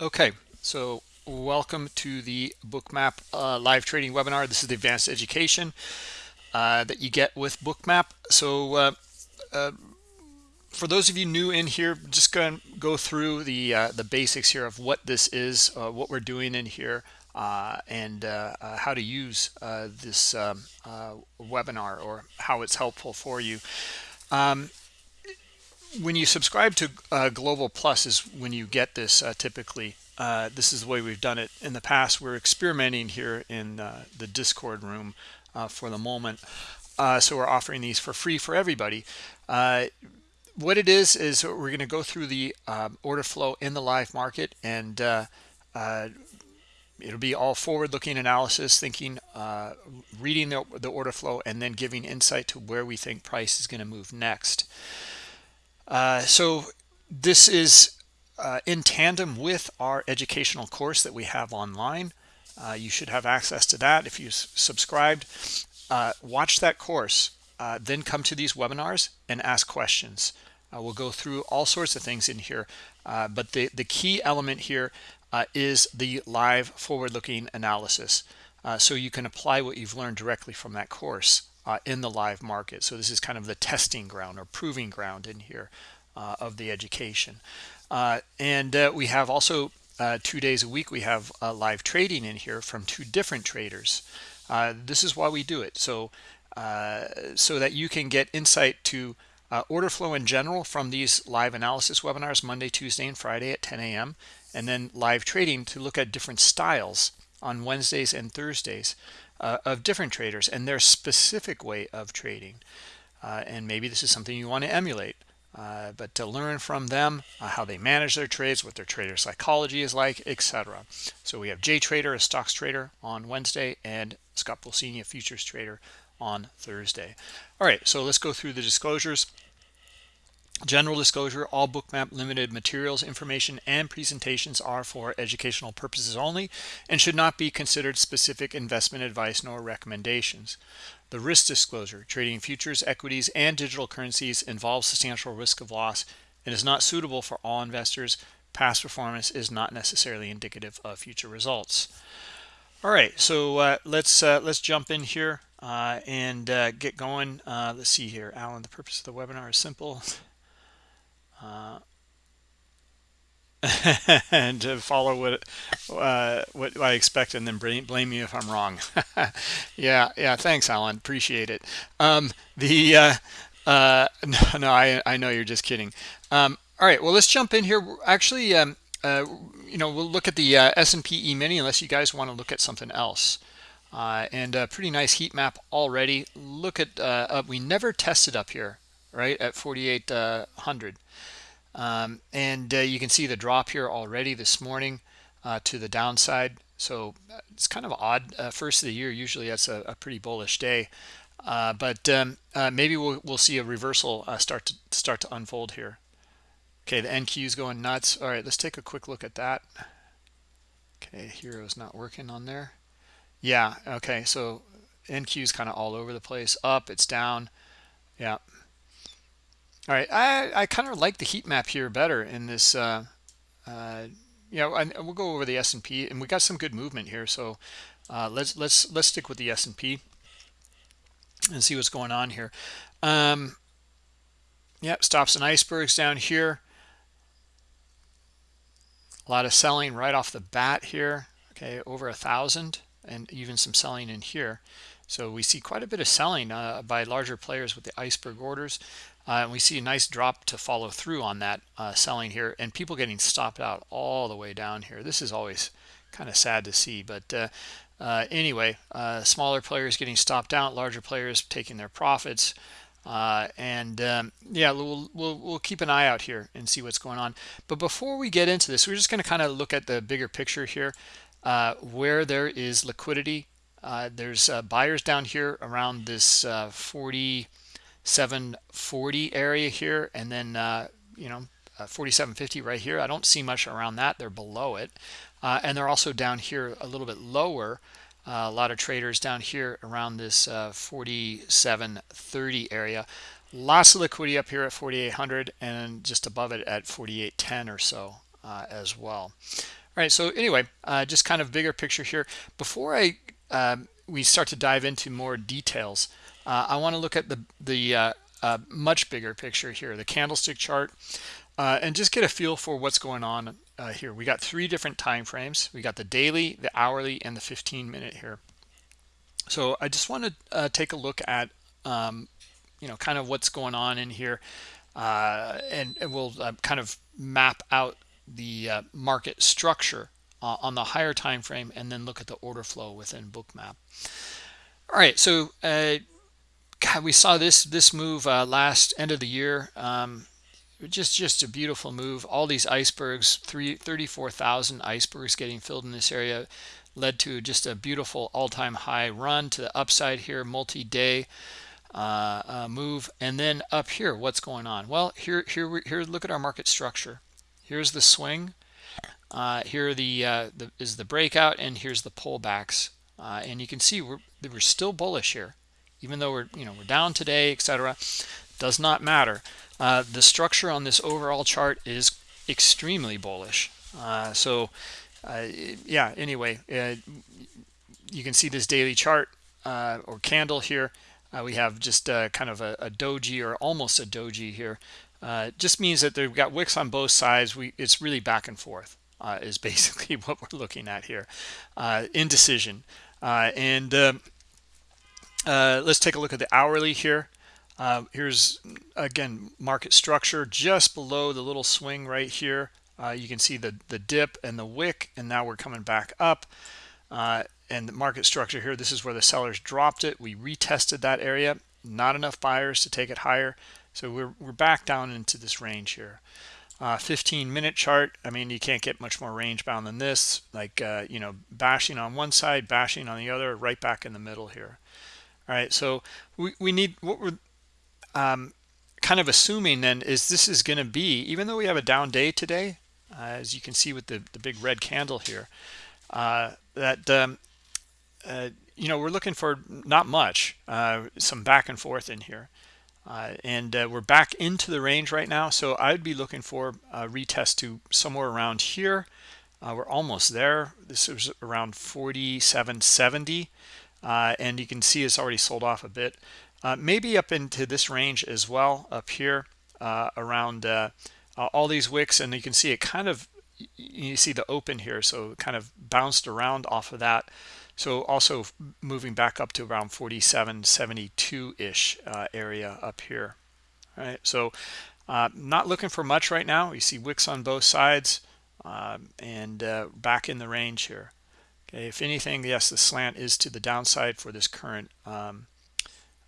Okay, so welcome to the Bookmap uh, live trading webinar. This is the advanced education uh, that you get with Bookmap. So uh, uh for those of you new in here, just going to go through the uh, the basics here of what this is, uh, what we're doing in here, and how to use this um, webinar or how it's helpful for you. Um, when you subscribe to uh, global plus is when you get this uh, typically. Uh, this is the way we've done it. In the past we're experimenting here in uh, the discord room uh, for the moment. Uh, so we're offering these for free for everybody. What it is is we're going to go through the um, order flow in the live market and it'll be all forward-looking analysis thinking reading the, the order flow and then giving insight to where we think price is going to move next uh, so this is uh, in tandem with our educational course that we have online. Uh, you should have access to that if you subscribed. Uh, watch that course, uh, then come to these webinars and ask questions. we'll go through all sorts of things in here, but the, the key element here is the live forward-looking analysis. so you can apply what you've learned directly from that course uh, in the live market. So this is kind of the testing ground or proving ground in here uh, of the education. Uh, and uh, we have also uh, two days a week, we have live trading in here from two different traders. this is why we do it. So, so that you can get insight to order flow in general from these live analysis webinars Monday, Tuesday, and Friday at 10 a.m. And then live trading to look at different styles on Wednesdays and Thursdays uh, of different traders and their specific way of trading. Uh, and maybe this is something you want to emulate. Uh, but to learn from them uh, how they manage their trades, what their trader psychology is like, etc. So we have Jay Trader, a stocks trader on Wednesday, and Scott Pulcini, a futures trader on Thursday. All right, so let's go through the disclosures. General disclosure, all bookmap limited materials, information, and presentations are for educational purposes only and should not be considered specific investment advice nor recommendations. The risk disclosure, trading futures, equities, and digital currencies involves substantial risk of loss and is not suitable for all investors. Past performance is not necessarily indicative of future results. All right, so uh, let's uh, let's jump in here uh, and uh, get going. Uh, let's see here, Alan. The purpose of the webinar is simple. Uh, and to follow what uh, what I expect and then blame, me if I'm wrong. yeah, yeah. Thanks, Alan. Appreciate it. Um, the uh, uh, no, no, I I know you're just kidding. Um, all right. Well, let's jump in here. Actually, um, uh, you know, we'll look at the uh, S&P E-mini unless you guys want to look at something else. Uh, and a pretty nice heat map already. Look at uh, we never tested up here, right at 4,800. Um, and uh, you can see the drop here already this morning uh, to the downside. So uh, it's kind of odd. Uh, first of the year, usually that's a, a pretty bullish day. Uh, but um, uh, maybe we'll, we'll see a reversal start to start to unfold here. Okay, the NQ is going nuts. All right, let's take a quick look at that. Okay, Hero's not working on there. Yeah, okay, so NQ is kind of all over the place. Up, it's down. Yeah, all right, I, I kind of like the heat map here better in this. Uh, uh, you know, and we'll go over the S&P, and we got some good movement here. So uh, let's let's let's stick with the S&P and see what's going on here. Um, yep, stops and icebergs down here. A lot of selling right off the bat here. Okay, over a thousand, and even some selling in here. So we see quite a bit of selling uh, by larger players with the iceberg orders. Uh, and we see a nice drop to follow through on that uh, selling here and people getting stopped out all the way down here. This is always kind of sad to see. But uh, uh anyway, uh, smaller players getting stopped out, larger players taking their profits. Uh, and um, yeah, we'll, we'll, we'll keep an eye out here and see what's going on. But before we get into this, we're just going to kind of look at the bigger picture here. where there is liquidity, there's buyers down here around this 40 740 area here and then uh, you know uh, 4750 right here. I don't see much around that. They're below it. Uh, and they're also down here a little bit lower. Uh, a lot of traders down here around this uh, 4730 area. Lots of liquidity up here at 4800 and just above it at 4810 or so uh, as well. All right so anyway just kind of bigger picture here. Before i um, we start to dive into more details uh, i want to look at the the uh, uh, much bigger picture here the candlestick chart and just get a feel for what's going on here. We got three different time frames. We got the daily the hourly and the 15 minute here. So i just want to take a look at um, you know kind of what's going on in here uh, and, and, we'll uh, kind of map out the uh, market structure uh, on the higher time frame and then look at the order flow within bookmap. All right so uh, God, we saw this this move uh, last end of the year. Um, just just a beautiful move. All these icebergs three 34,000 icebergs getting filled in this area led to just a beautiful all-time high run to the upside here multi-day uh, uh, move. And then up here what's going on? Well here here here look at our market structure. Here's the swing. Uh, here the, uh, the is the breakout and here's the pullbacks. Uh, and you can see we're we're still bullish here even though we're you know we're down today etc does not matter uh, the structure on this overall chart is extremely bullish so yeah anyway you can see this daily chart or candle here uh, we have just uh, kind of a, a, doji or almost a doji here. Uh, just means that they've got wicks on both sides. We It's really back and forth uh, is basically what we're looking at here. Uh, indecision. Uh, and um, let's take a look at the hourly here. here's, again, market structure. Just below the little swing right here. you can see the, the dip and the wick, and now we're coming back up. And the market structure here this is where the sellers dropped it. We retested that area. Not enough buyers to take it higher. So we're, we're back down into this range here. Uh, 15 minute chart. I mean you can't get much more range bound than this. Like uh, you know bashing on one side bashing on the other right back in the middle here all right so we, we need what we're um, kind of assuming then is this is going to be even though we have a down day today uh, as you can see with the, the big red candle here uh, that um, uh, you know, we're looking for not much, uh, some back and forth in here. Uh, and uh, we're back into the range right now. So I'd be looking for a retest to somewhere around here. We're almost there. This is around 47.70. Uh, and you can see it's already sold off a bit. maybe up into this range as well up here around all these wicks. And you can see it kind of, you see the open here. So kind of bounced around off of that. So also moving back up to around 47, 72-ish uh, area up here. All right, so uh, not looking for much right now. You see wicks on both sides um, and uh, back in the range here. Okay, if anything, yes, the slant is to the downside for this current um,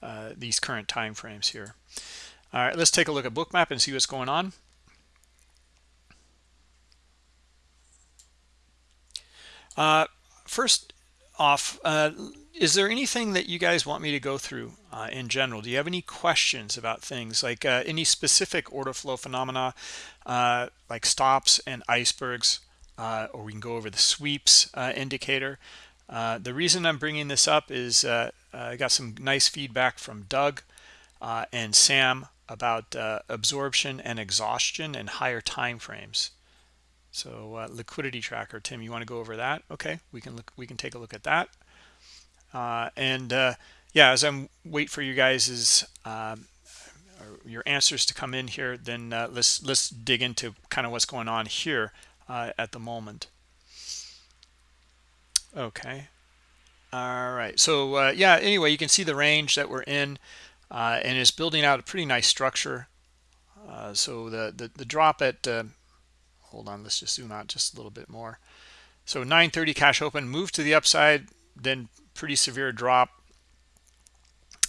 uh, these current time frames here. All right, let's take a look at bookmap and see what's going on. Uh, first, off uh, is there anything that you guys want me to go through uh, in general do you have any questions about things like uh, any specific order flow phenomena uh, like stops and icebergs uh, or we can go over the sweeps uh, indicator the reason I'm bringing this up is I got some nice feedback from Doug and Sam about absorption and exhaustion and higher time frames so uh, liquidity tracker, Tim, you want to go over that? Okay, we can look. We can take a look at that. Uh, and uh, yeah, as I'm wait for you guys um, your answers to come in here, then uh, let's let's dig into kind of what's going on here uh, at the moment. Okay. All right. So uh, yeah. Anyway, you can see the range that we're in, and it's building out a pretty nice structure. so the, the the drop at hold on let's just zoom out just a little bit more so 930 cash open move to the upside then pretty severe drop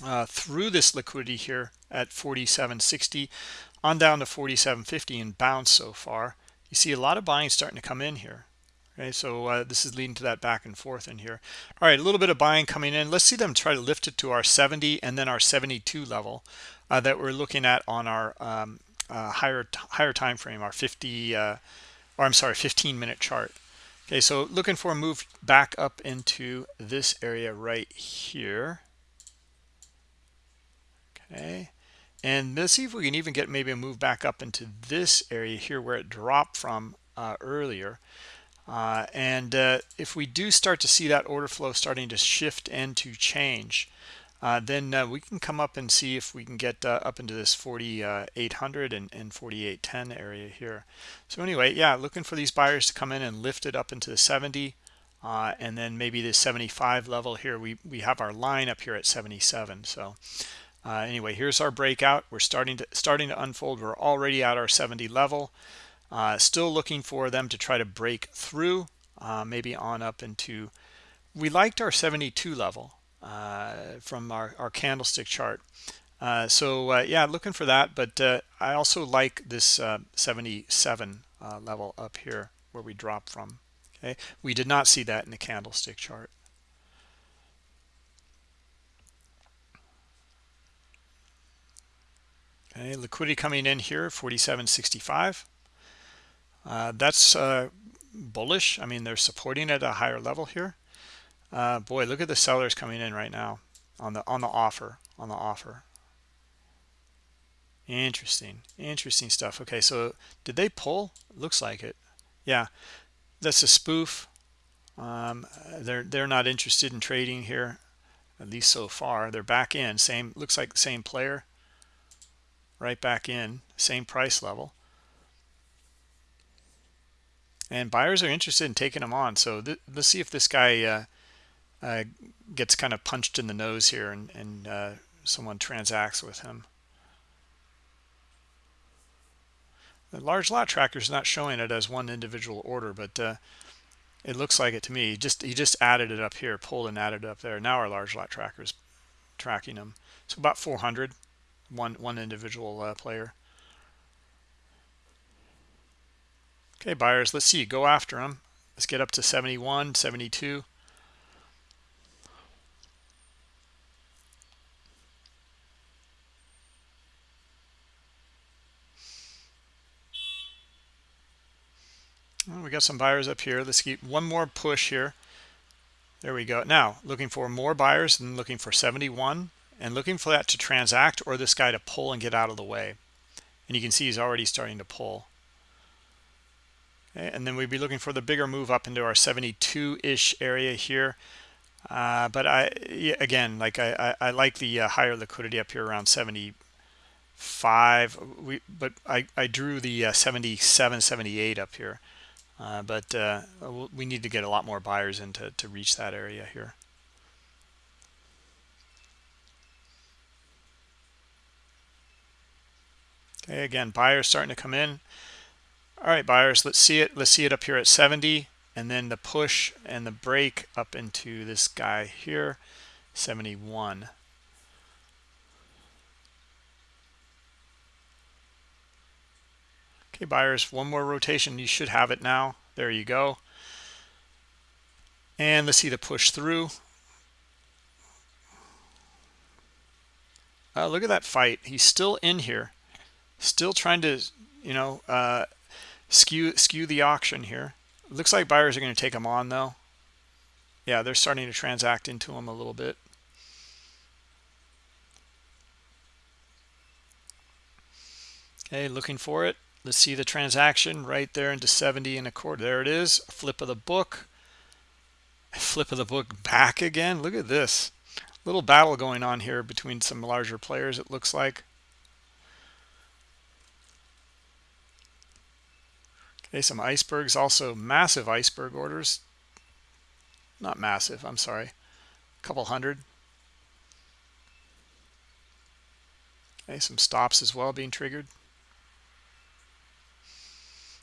uh, through this liquidity here at 47.60 on down to 47.50 and bounce so far you see a lot of buying starting to come in here okay so uh, this is leading to that back and forth in here all right a little bit of buying coming in let's see them try to lift it to our 70 and then our 72 level uh, that we're looking at on our um, uh, higher higher time frame, our 50 uh, or I'm sorry, 15 minute chart. Okay, so looking for a move back up into this area right here. Okay, and let's see if we can even get maybe a move back up into this area here where it dropped from uh, earlier. Uh, and uh, if we do start to see that order flow starting to shift and to change, uh, then uh, we can come up and see if we can get uh, up into this 4800 and, and 4810 area here. So anyway, yeah, looking for these buyers to come in and lift it up into the 70 uh, and then maybe the 75 level here. We, we have our line up here at 77. So anyway, here's our breakout. We're starting to starting to unfold. We're already at our 70 level. Uh, still looking for them to try to break through, uh, maybe on up into, we liked our 72 level uh, from our, our candlestick chart. Uh, so uh, yeah, looking for that, but uh, I also like this 77 level up here where we drop from. Okay, we did not see that in the candlestick chart. Okay, liquidity coming in here, 47.65. Uh, that's uh, bullish. I mean, they're supporting at a higher level here. Uh, boy, look at the sellers coming in right now on the on the offer on the offer. Interesting, interesting stuff. Okay, so did they pull? Looks like it. Yeah, that's a spoof. Um, they're they're not interested in trading here, at least so far. They're back in. Same looks like the same player. Right back in, same price level and buyers are interested in taking them on. So let's see if this guy uh, uh, gets kind of punched in the nose here and, and uh, someone transacts with him. The large lot tracker is not showing it as one individual order, but uh, it looks like it to me. He just he just added it up here, pulled and added up there. Now our large lot tracker is tracking them. So about 400, one one individual uh, player. Okay, buyers, let's see. Go after them. Let's get up to 71, 72. Well, we got some buyers up here. Let's keep one more push here. There we go. Now, looking for more buyers and looking for 71 and looking for that to transact or this guy to pull and get out of the way. And you can see he's already starting to pull. Okay, and then we'd be looking for the bigger move up into our 72-ish area here. Uh, but I again, like I, I, I like the uh, higher liquidity up here around 75. We but I, I drew the uh, 77, 78 up here. Uh, but uh, we need to get a lot more buyers in to, to reach that area here. Okay, again, buyers starting to come in. All right buyers let's see it. Let's see it up here at 70 and then the push and the break up into this guy here 71 okay buyers one more rotation. You should have it now. There you go. And let's see the push through. Uh, look at that fight. He's still in here still trying to you know uh, skew skew the auction here. Looks like buyers are going to take them on though. Yeah they're starting to transact into them a little bit. Okay looking for it. Let's see the transaction right there into 70 and a quarter. There it is. Flip of the book. Flip of the book back again. Look at this. Little battle going on here between some larger players it looks like Okay, some icebergs, also massive iceberg orders. Not massive, I'm sorry. A couple hundred. Okay, some stops as well being triggered.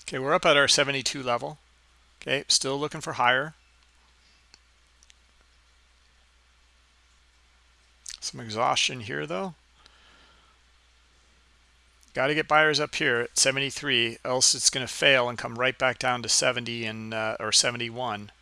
Okay, we're up at our 72 level. Okay, still looking for higher. Some exhaustion here though. Got to get buyers up here at 73, else it's going to fail and come right back down to 70 and uh, or 71.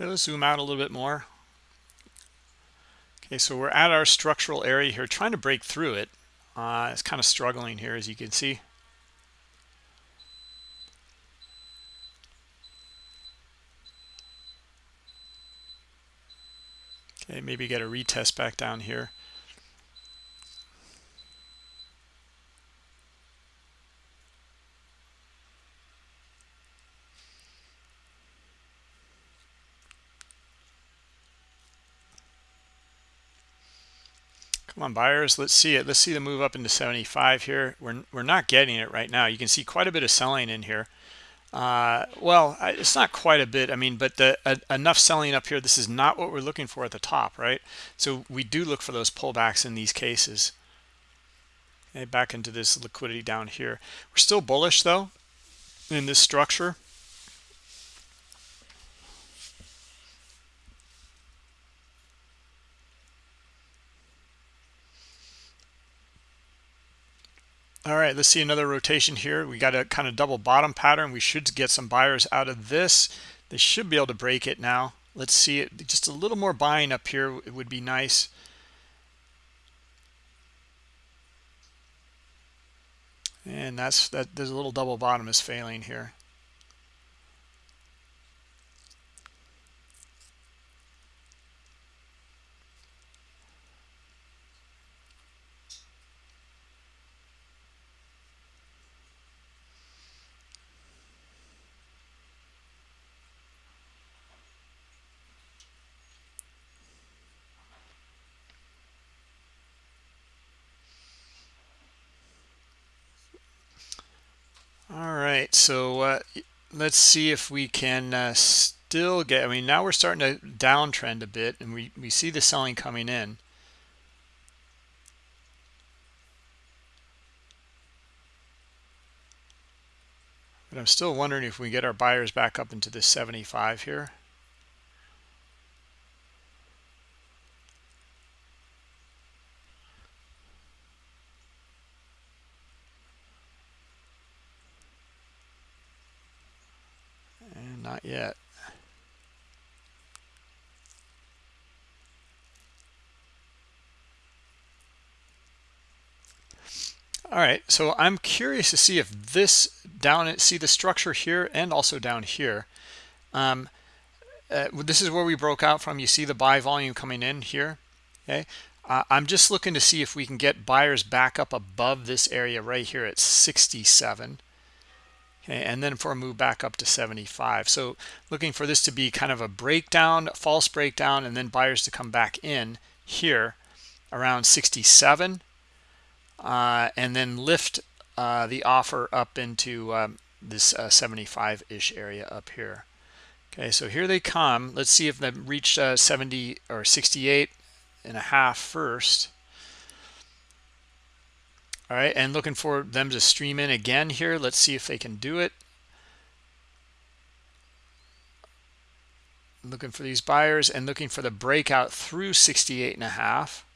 Okay, let's zoom out a little bit more. Okay, so we're at our structural area here, trying to break through it. Uh, it's kind of struggling here, as you can see. Okay, maybe get a retest back down here. Come on, buyers. Let's see it. Let's see the move up into 75 here. We're, we're not getting it right now. You can see quite a bit of selling in here. Uh, well, it's not quite a bit. I mean, but the enough selling up here. This is not what we're looking for at the top, right? So we do look for those pullbacks in these cases. Okay, back into this liquidity down here. We're still bullish though in this structure. All right let's see another rotation here. We got a kind of double bottom pattern. We should get some buyers out of this. They should be able to break it now. Let's see it. Just a little more buying up here it would be nice. And that's that there's a little double bottom is failing here all right so uh, let's see if we can uh, still get i mean now we're starting to downtrend a bit and we we see the selling coming in. But i'm still wondering if we get our buyers back up into the 75 here Not yet. All right, so I'm curious to see if this down, see the structure here and also down here. Um, uh, this is where we broke out from. You see the buy volume coming in here. Okay, uh, I'm just looking to see if we can get buyers back up above this area right here at 67 okay and then for a move back up to 75 so looking for this to be kind of a breakdown false breakdown and then buyers to come back in here around 67 uh, and then lift uh, the offer up into um, this 75-ish uh, area up here. Okay so here they come. Let's see if they reach uh, 70 or 68 and a half first. All right and looking for them to stream in again here. Let's see if they can do it. Looking for these buyers and looking for the breakout through 68 and a half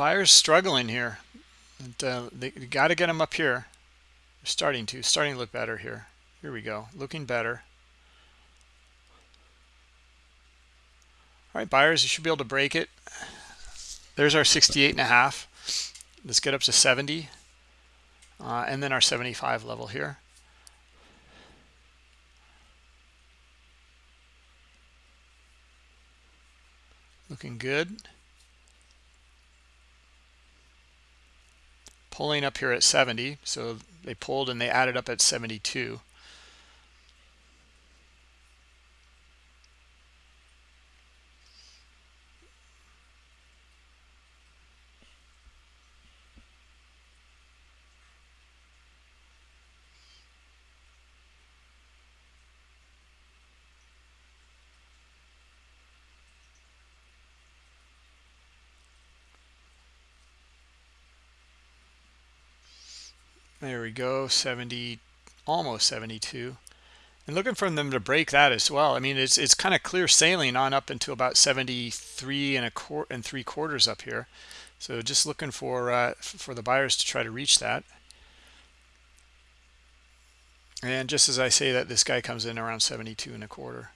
buyers struggling here. And, uh, they got to get them up here. They're starting to starting to look better here. Here we go looking better. All right buyers you should be able to break it. There's our 68 and a half. Let's get up to 70 uh, and then our 75 level here. Looking good pulling up here at 70 so they pulled and they added up at 72 there we go 70 almost 72 and looking for them to break that as well i mean it's it's kind of clear sailing on up into about 73 and a quarter and three quarters up here. So just looking for uh, for the buyers to try to reach that. And just as i say that this guy comes in around 72 and a quarter.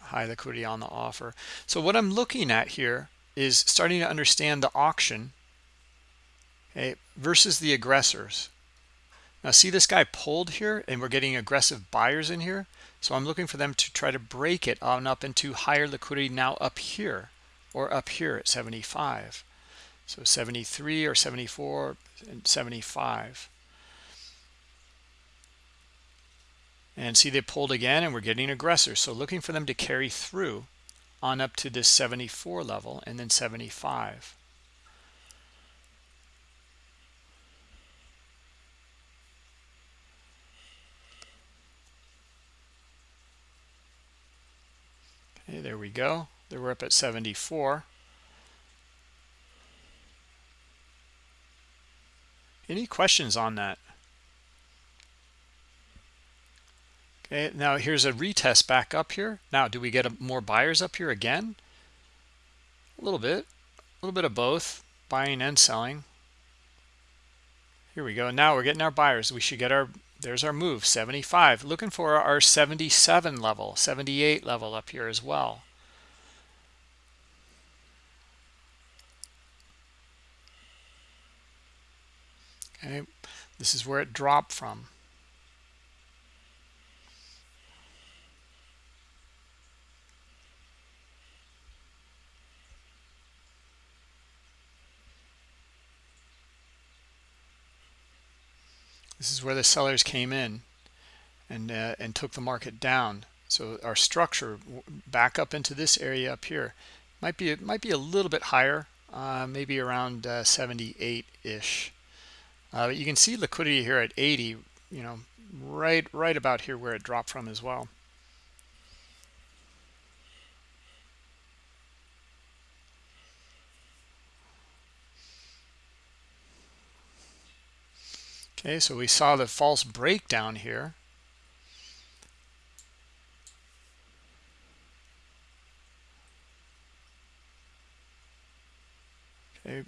High liquidity on the offer. So what i'm looking at here is starting to understand the auction okay, versus the aggressors now see this guy pulled here and we're getting aggressive buyers in here. So I'm looking for them to try to break it on up into higher liquidity now up here or up here at 75. So 73 or 74 and 75. And see they pulled again and we're getting aggressors. So looking for them to carry through on up to this 74 level and then 75. Okay, there we go. There we're up at 74. Any questions on that? Okay, now here's a retest back up here. Now, do we get a, more buyers up here again? A little bit, a little bit of both, buying and selling. Here we go. Now we're getting our buyers. We should get our there's our move 75 looking for our 77 level 78 level up here as well. Okay this is where it dropped from This is where the sellers came in and uh, and took the market down. So our structure back up into this area up here might be it might be a little bit higher, uh, maybe around 78-ish. Uh, uh you can see liquidity here at 80, you know, right right about here where it dropped from as well. Okay, so we saw the false breakdown here. Okay.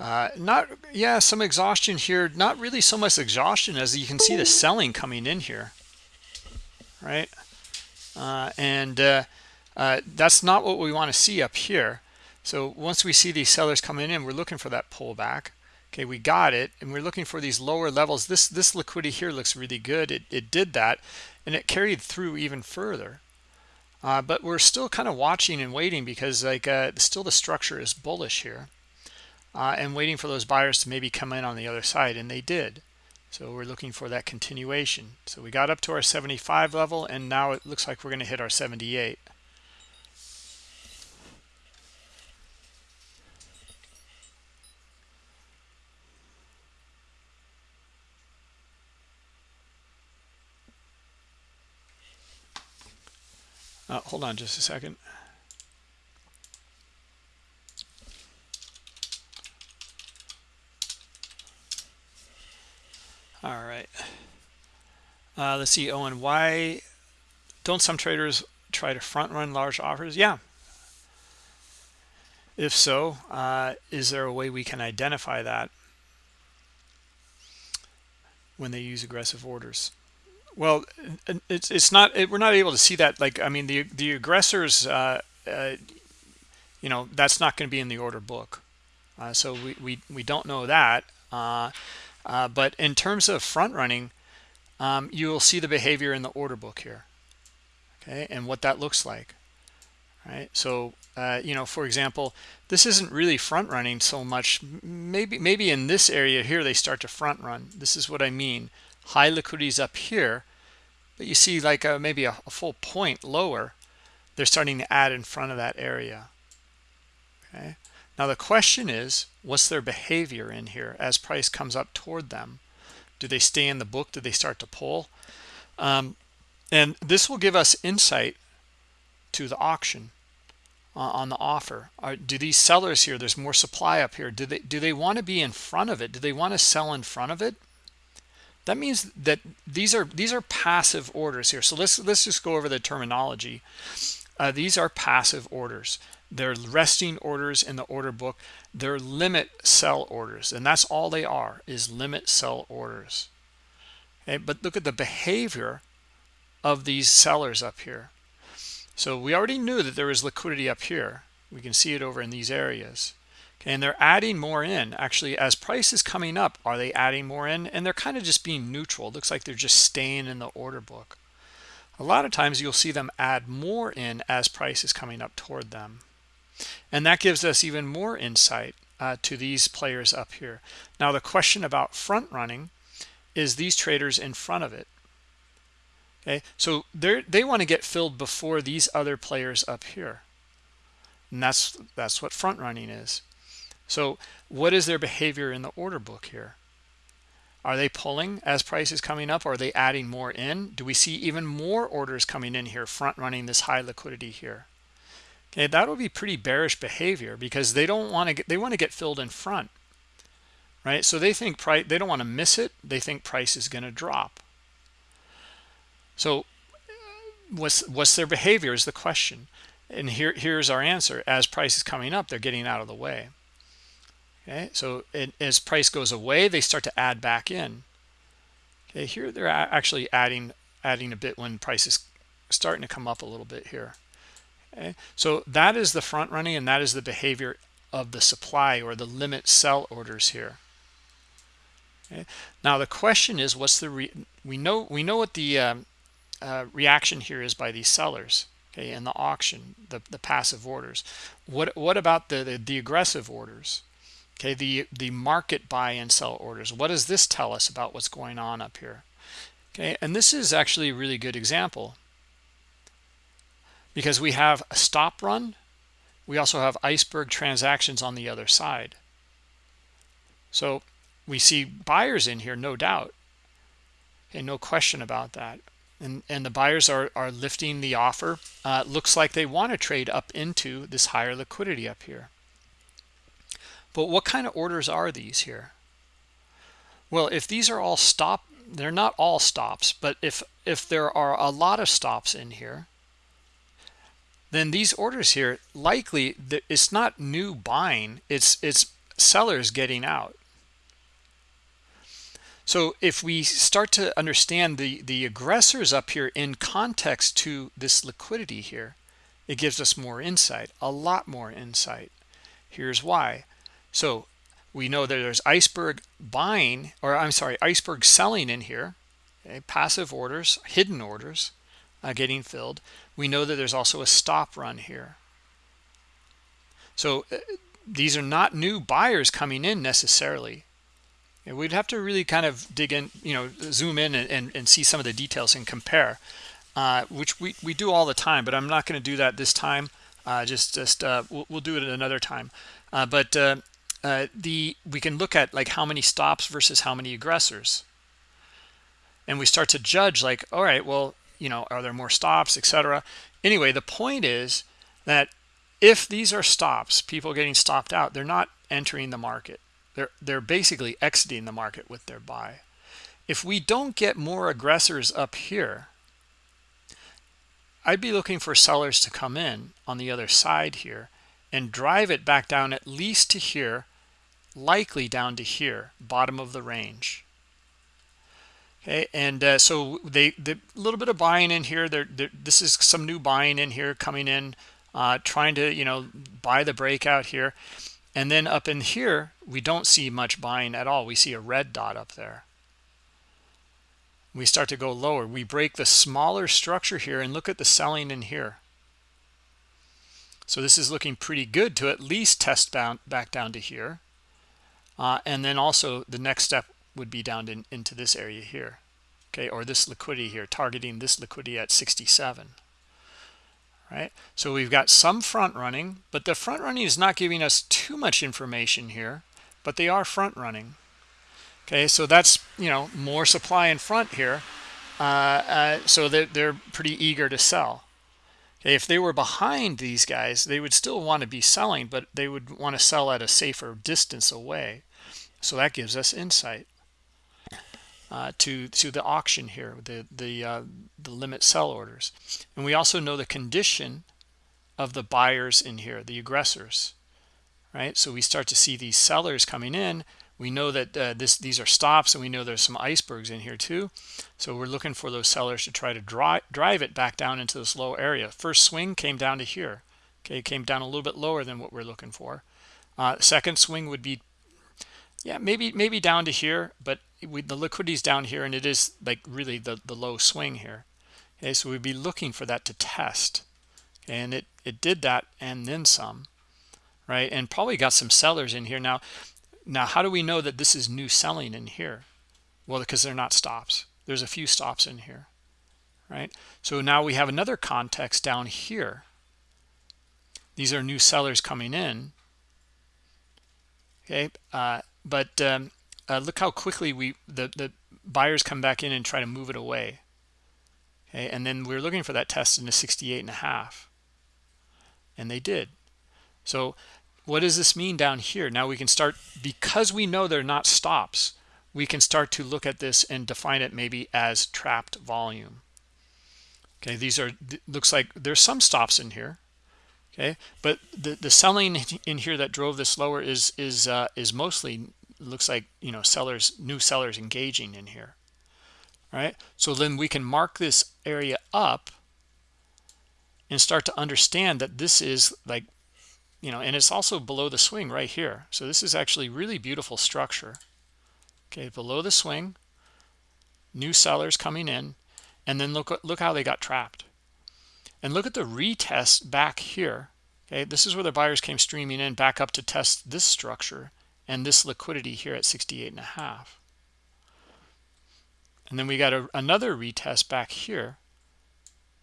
Uh, not, yeah, some exhaustion here. Not really so much exhaustion as you can see the selling coming in here, right? Uh, and uh, uh that's not what we want to see up here. So once we see these sellers coming in, we're looking for that pullback okay we got it and we're looking for these lower levels. This this liquidity here looks really good. It, it did that and it carried through even further. Uh, but we're still kind of watching and waiting because like uh, still the structure is bullish here uh, and waiting for those buyers to maybe come in on the other side and they did. So we're looking for that continuation. So we got up to our 75 level and now it looks like we're going to hit our 78 Uh, hold on just a second. All right. Uh, let's see, Owen, why don't some traders try to front run large offers? Yeah. If so, uh, is there a way we can identify that when they use aggressive orders? Well, it's it's not it, we're not able to see that. Like I mean, the the aggressors, uh, uh, you know, that's not going to be in the order book, uh, so we, we we don't know that. Uh, uh, but in terms of front running, um, you will see the behavior in the order book here, okay, and what that looks like, right? So uh, you know, for example, this isn't really front running so much. Maybe maybe in this area here they start to front run. This is what I mean high liquidities up here but you see like a, maybe a, a, full point lower they're starting to add in front of that area. Okay? Now the question is what's their behavior in here as price comes up toward them? Do they stay in the book? Do they start to pull? Um, and this will give us insight to the auction uh, on the offer. Are, do these sellers here there's more supply up here. Do they do they want to be in front of it? Do they want to sell in front of it that means that these are these are passive orders here. So let's let's just go over the terminology. Uh, these are passive orders. They're resting orders in the order book. They're limit sell orders and that's all they are is limit sell orders. Okay but look at the behavior of these sellers up here. So we already knew that there was liquidity up here. We can see it over in these areas okay, and they're adding more in. Actually as price is coming up are they adding more in? And they're kind of just being neutral. It looks like they're just staying in the order book. A lot of times you'll see them add more in as price is coming up toward them. And that gives us even more insight uh, to these players up here. Now the question about front running is these traders in front of it. Okay? So they they want to get filled before these other players up here. And that's that's what front running is so what is their behavior in the order book here? Are they pulling as price is coming up? Are they adding more in? Do we see even more orders coming in here front running this high liquidity here? Okay that would be pretty bearish behavior because they don't want to get they want to get filled in front right? So they think price they don't want to miss it. They think price is going to drop. So what's what's their behavior is the question. And here here's our answer. As price is coming up they're getting out of the way okay so it, as price goes away they start to add back in. Okay here they're actually adding adding a bit when price is starting to come up a little bit here. Okay so that is the front running and that is the behavior of the supply or the limit sell orders here. Okay now the question is what's the we know we know what the um, uh, reaction here is by these sellers okay in the auction the the passive orders. What what about the the, the aggressive orders okay the the market buy and sell orders. What does this tell us about what's going on up here? Okay and this is actually a really good example. Because we have a stop run we also have iceberg transactions on the other side. So we see buyers in here no doubt and no question about that. And and the buyers are are lifting the offer. Uh, looks like they want to trade up into this higher liquidity up here but what kind of orders are these here well if these are all stop they're not all stops but if if there are a lot of stops in here then these orders here likely it's not new buying it's it's sellers getting out so if we start to understand the, the aggressors up here in context to this liquidity here, it gives us more insight, a lot more insight. Here's why. So we know that there's iceberg buying, or I'm sorry, iceberg selling in here, okay, passive orders, hidden orders uh, getting filled. We know that there's also a stop run here. So uh, these are not new buyers coming in necessarily yeah, we'd have to really kind of dig in, you know, zoom in and, and, and see some of the details and compare, uh, which we, we do all the time, but I'm not going to do that this time. Uh, just just uh, we'll, we'll, do it another time. Uh, but uh, the we can look at like how many stops versus how many aggressors. And we start to judge like, all right, well, you know, are there more stops, etc. Anyway, the point is that if these are stops, people getting stopped out, they're not entering the market they're, they're basically exiting the market with their buy. If we don't get more aggressors up here, I'd be looking for sellers to come in on the other side here and drive it back down at least to here, likely down to here, bottom of the range. Okay, and uh, so they the little bit of buying in here. This is some new buying in here coming in, uh, trying to you know buy the breakout here. And then up in here, we don't see much buying at all. We see a red dot up there. We start to go lower. We break the smaller structure here and look at the selling in here. So this is looking pretty good to at least test down, back down to here. Uh, and then also the next step would be down in, into this area here. Okay, or this liquidity here, targeting this liquidity at 67 right? So we've got some front running, but the front running is not giving us too much information here, but they are front running. Okay, so that's, you know, more supply in front here. Uh, uh, so they're, they're pretty eager to sell. okay if they were behind these guys they would still want to be selling but they would want to sell at a safer distance away so that gives us insight uh, to to the auction here the the uh, the limit sell orders. And we also know the condition of the buyers in here the aggressors right? So we start to see these sellers coming in. We know that uh, this these are stops and we know there's some icebergs in here too. So we're looking for those sellers to try to drive drive it back down into this low area. First swing came down to here. Okay it came down a little bit lower than what we're looking for. Uh, second swing would be yeah maybe maybe down to here but we, the liquidity's down here and it is like really the the low swing here. Okay so we'd be looking for that to test. And it it did that and then some right? And probably got some sellers in here. Now now how do we know that this is new selling in here? Well because they're not stops. There's a few stops in here right? So now we have another context down here. These are new sellers coming in. Okay uh, but um, uh, look how quickly we the the buyers come back in and try to move it away. Okay and then we're looking for that test in the 68 and a half. And they did. So what does this mean down here? Now we can start because we know they're not stops we can start to look at this and define it maybe as trapped volume. Okay these are looks like there's some stops in here okay? But the the selling in here that drove this lower is is uh, is mostly looks like you know sellers new sellers engaging in here. Right? So then we can mark this area up and start to understand that this is like you know and it's also below the swing right here. So this is actually really beautiful structure. Okay? Below the swing new sellers coming in and then look look how they got trapped and look at the retest back here okay? This is where the buyers came streaming in back up to test this structure and this liquidity here at 68 and a half. And then we got a, another retest back here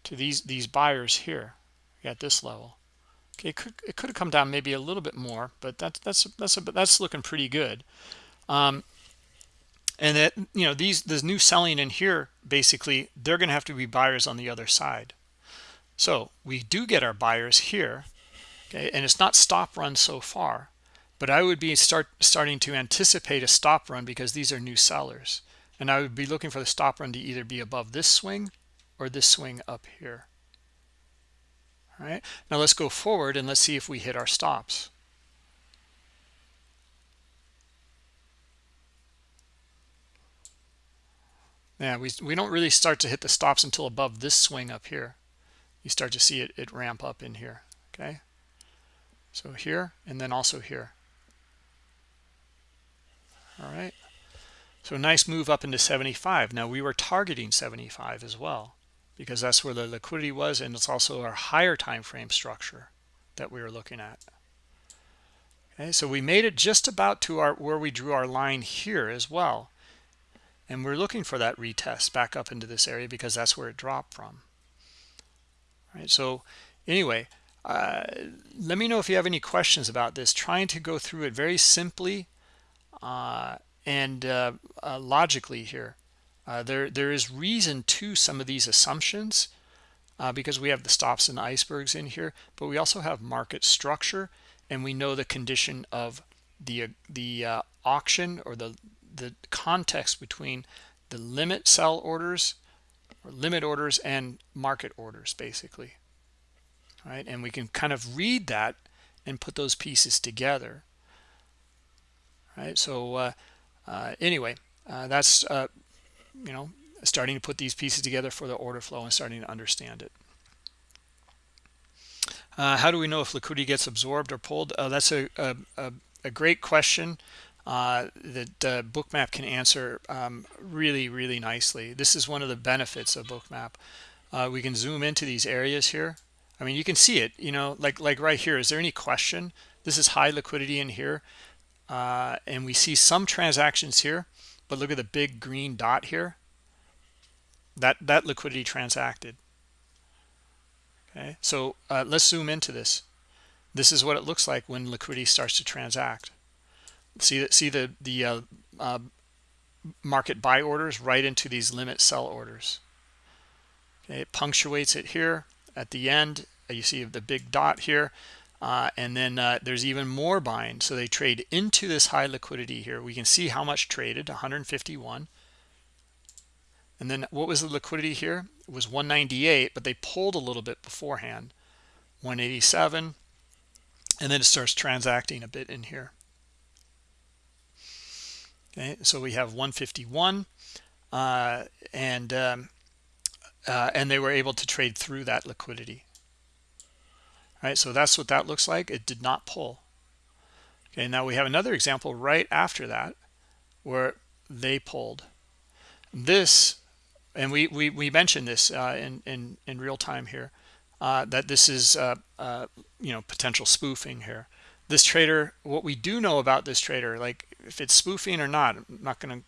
to these these buyers here at this level. Okay it could it could have come down maybe a little bit more but that's that's that's a, that's looking pretty good. Um and that you know these this new selling in here basically they're going to have to be buyers on the other side so we do get our buyers here okay? And it's not stop run so far but I would be start starting to anticipate a stop run because these are new sellers. And I would be looking for the stop run to either be above this swing or this swing up here. All right now let's go forward and let's see if we hit our stops. Yeah we, we don't really start to hit the stops until above this swing up here you start to see it, it ramp up in here okay? So here and then also here. All right? So nice move up into 75 now we were targeting 75 as well because that's where the liquidity was and it's also our higher time frame structure that we were looking at. Okay so we made it just about to our where we drew our line here as well. And we're looking for that retest back up into this area because that's where it dropped from so anyway uh, let me know if you have any questions about this. Trying to go through it very simply uh, and uh, uh, logically here. Uh, there there is reason to some of these assumptions uh, because we have the stops and icebergs in here but we also have market structure and we know the condition of the the auction or the the context between the limit sell orders or limit orders and market orders basically. Right? And we can kind of read that and put those pieces together. Right? So uh, uh, anyway uh, that's uh, you know starting to put these pieces together for the order flow and starting to understand it. Uh, how do we know if liquidity gets absorbed or pulled? Uh, that's a, a, a, great question that bookmap can answer um, really really nicely this is one of the benefits of bookmap we can zoom into these areas here I mean, you can see it, you know, like like right here. Is there any question? This is high liquidity in here. Uh, and we see some transactions here, but look at the big green dot here. That, that liquidity transacted. Okay, so uh, let's zoom into this. This is what it looks like when liquidity starts to transact. See, see the, the uh, uh, market buy orders right into these limit sell orders. Okay, it punctuates it here at the end. You see the big dot here. Uh, and then uh, there's even more buying. So they trade into this high liquidity here. We can see how much traded 151 and then what was the liquidity here? It was 198 but they pulled a little bit beforehand 187 and then it starts transacting a bit in here okay so we have 151 uh, and um, uh, and they were able to trade through that liquidity. All right so that's what that looks like. It did not pull. Okay now we have another example right after that where they pulled. This and we we, we mentioned this uh, in in in real time here uh, that this is uh, uh you know potential spoofing here. This trader what we do know about this trader like if it's spoofing or not i'm not going to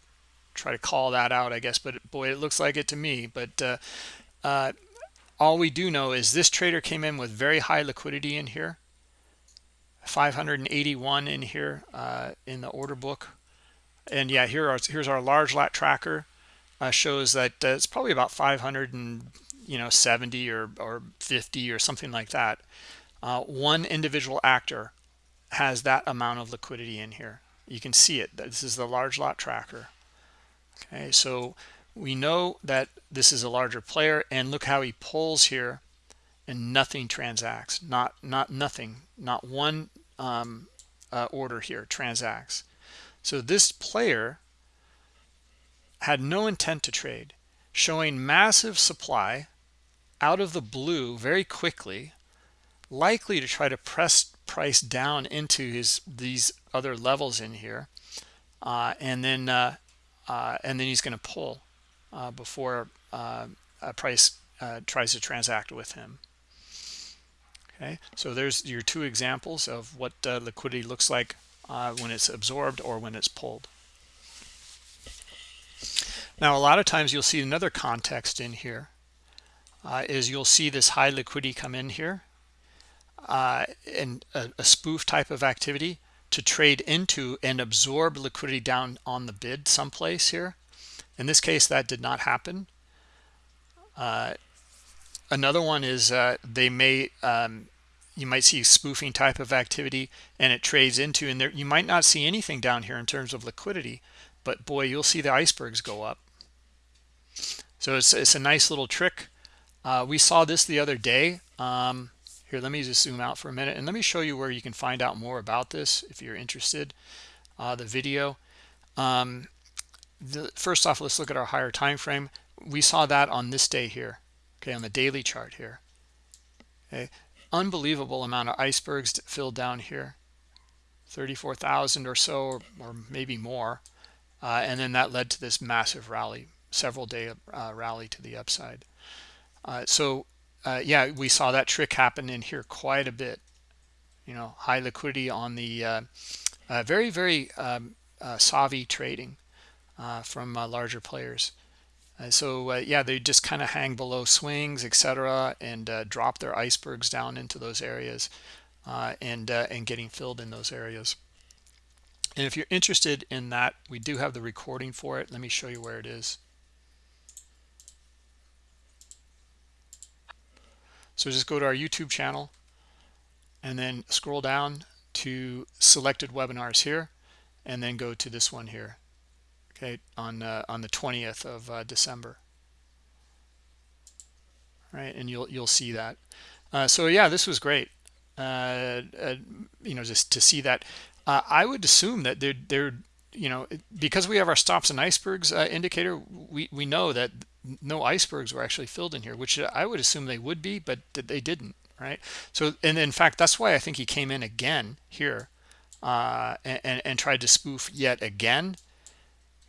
try to call that out i guess but boy it looks like it to me but uh, uh, all we do know is this trader came in with very high liquidity in here 581 in here uh, in the order book. And yeah here are here's our large lot tracker uh, shows that uh, it's probably about 500 and you know 70 or or 50 or something like that. Uh, one individual actor has that amount of liquidity in here you can see it. This is the large lot tracker. Okay so we know that this is a larger player and look how he pulls here and nothing transacts. Not not nothing. Not one um, uh, order here transacts. So this player had no intent to trade showing massive supply out of the blue very quickly likely to try to press price down into his these other levels in here uh, and then uh, uh, and then he's going to pull uh, before uh, a price uh, tries to transact with him. Okay, so there's your two examples of what liquidity looks like when it's absorbed or when it's pulled. Now, a lot of times you'll see another context in here is you'll see this high liquidity come in here and a, a, spoof type of activity to trade into and absorb liquidity down on the bid someplace here. In this case, that did not happen. Uh, another one is uh, they may, um, you might see spoofing type of activity and it trades into, and there you might not see anything down here in terms of liquidity, but boy, you'll see the icebergs go up. So it's, it's a nice little trick. Uh, we saw this the other day. Um, here, let me just zoom out for a minute and let me show you where you can find out more about this if you're interested. Uh, the video. Um, the, first off, let's look at our higher time frame. We saw that on this day here, okay, on the daily chart here. Okay, unbelievable amount of icebergs filled down here, 34,000 or so, or, or, maybe more. Uh, and then that led to this massive rally, several day uh, rally to the upside. Uh, so uh, yeah, we saw that trick happen in here quite a bit. You know, high liquidity on the uh, uh, very, very um, savvy trading from larger players. Uh, so uh, yeah they just kind of hang below swings etc and uh, drop their icebergs down into those areas and and getting filled in those areas and if you're interested in that we do have the recording for it let me show you where it is so just go to our youtube channel and then scroll down to selected webinars here and then go to this one here okay on uh, on the 20th of uh, December. Right and you'll you'll see that. Uh, so yeah this was great. Uh, uh, you know just to see that. Uh, I would assume that they're they're you know because we have our stops and icebergs indicator we we know that no icebergs were actually filled in here which I would assume they would be but they didn't right? So and in fact that's why I think he came in again here and, and, and tried to spoof yet again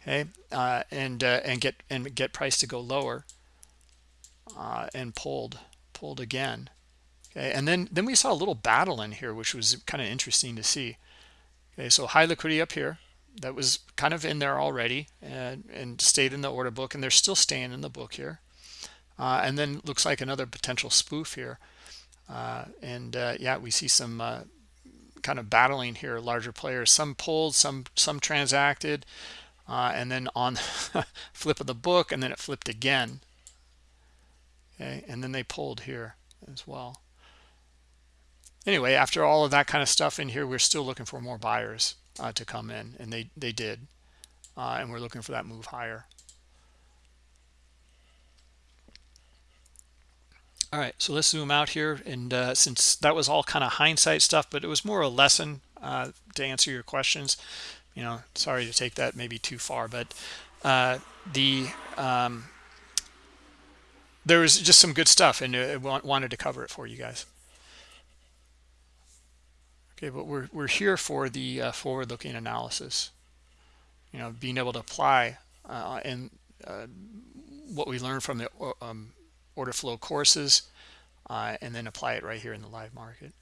okay? Uh, and uh, and get and get price to go lower uh, and pulled pulled again okay? And then then we saw a little battle in here which was kind of interesting to see okay? So high liquidity up here that was kind of in there already and and stayed in the order book and they're still staying in the book here. Uh, and then looks like another potential spoof here. Uh, and uh, yeah we see some kind of battling here larger players. Some pulled some some transacted uh, and then on flip of the book and then it flipped again. Okay and then they pulled here as well. Anyway after all of that kind of stuff in here we're still looking for more buyers uh, to come in and they they did uh, and we're looking for that move higher. All right so let's zoom out here and uh, since that was all kind of hindsight stuff but it was more a lesson uh, to answer your questions. You know sorry to take that maybe too far but uh, the um, there was just some good stuff and I wanted to cover it for you guys okay but we're, we're here for the uh, forward-looking analysis. You know being able to apply uh, and uh, what we learned from the um, order flow courses uh, and then apply it right here in the live market.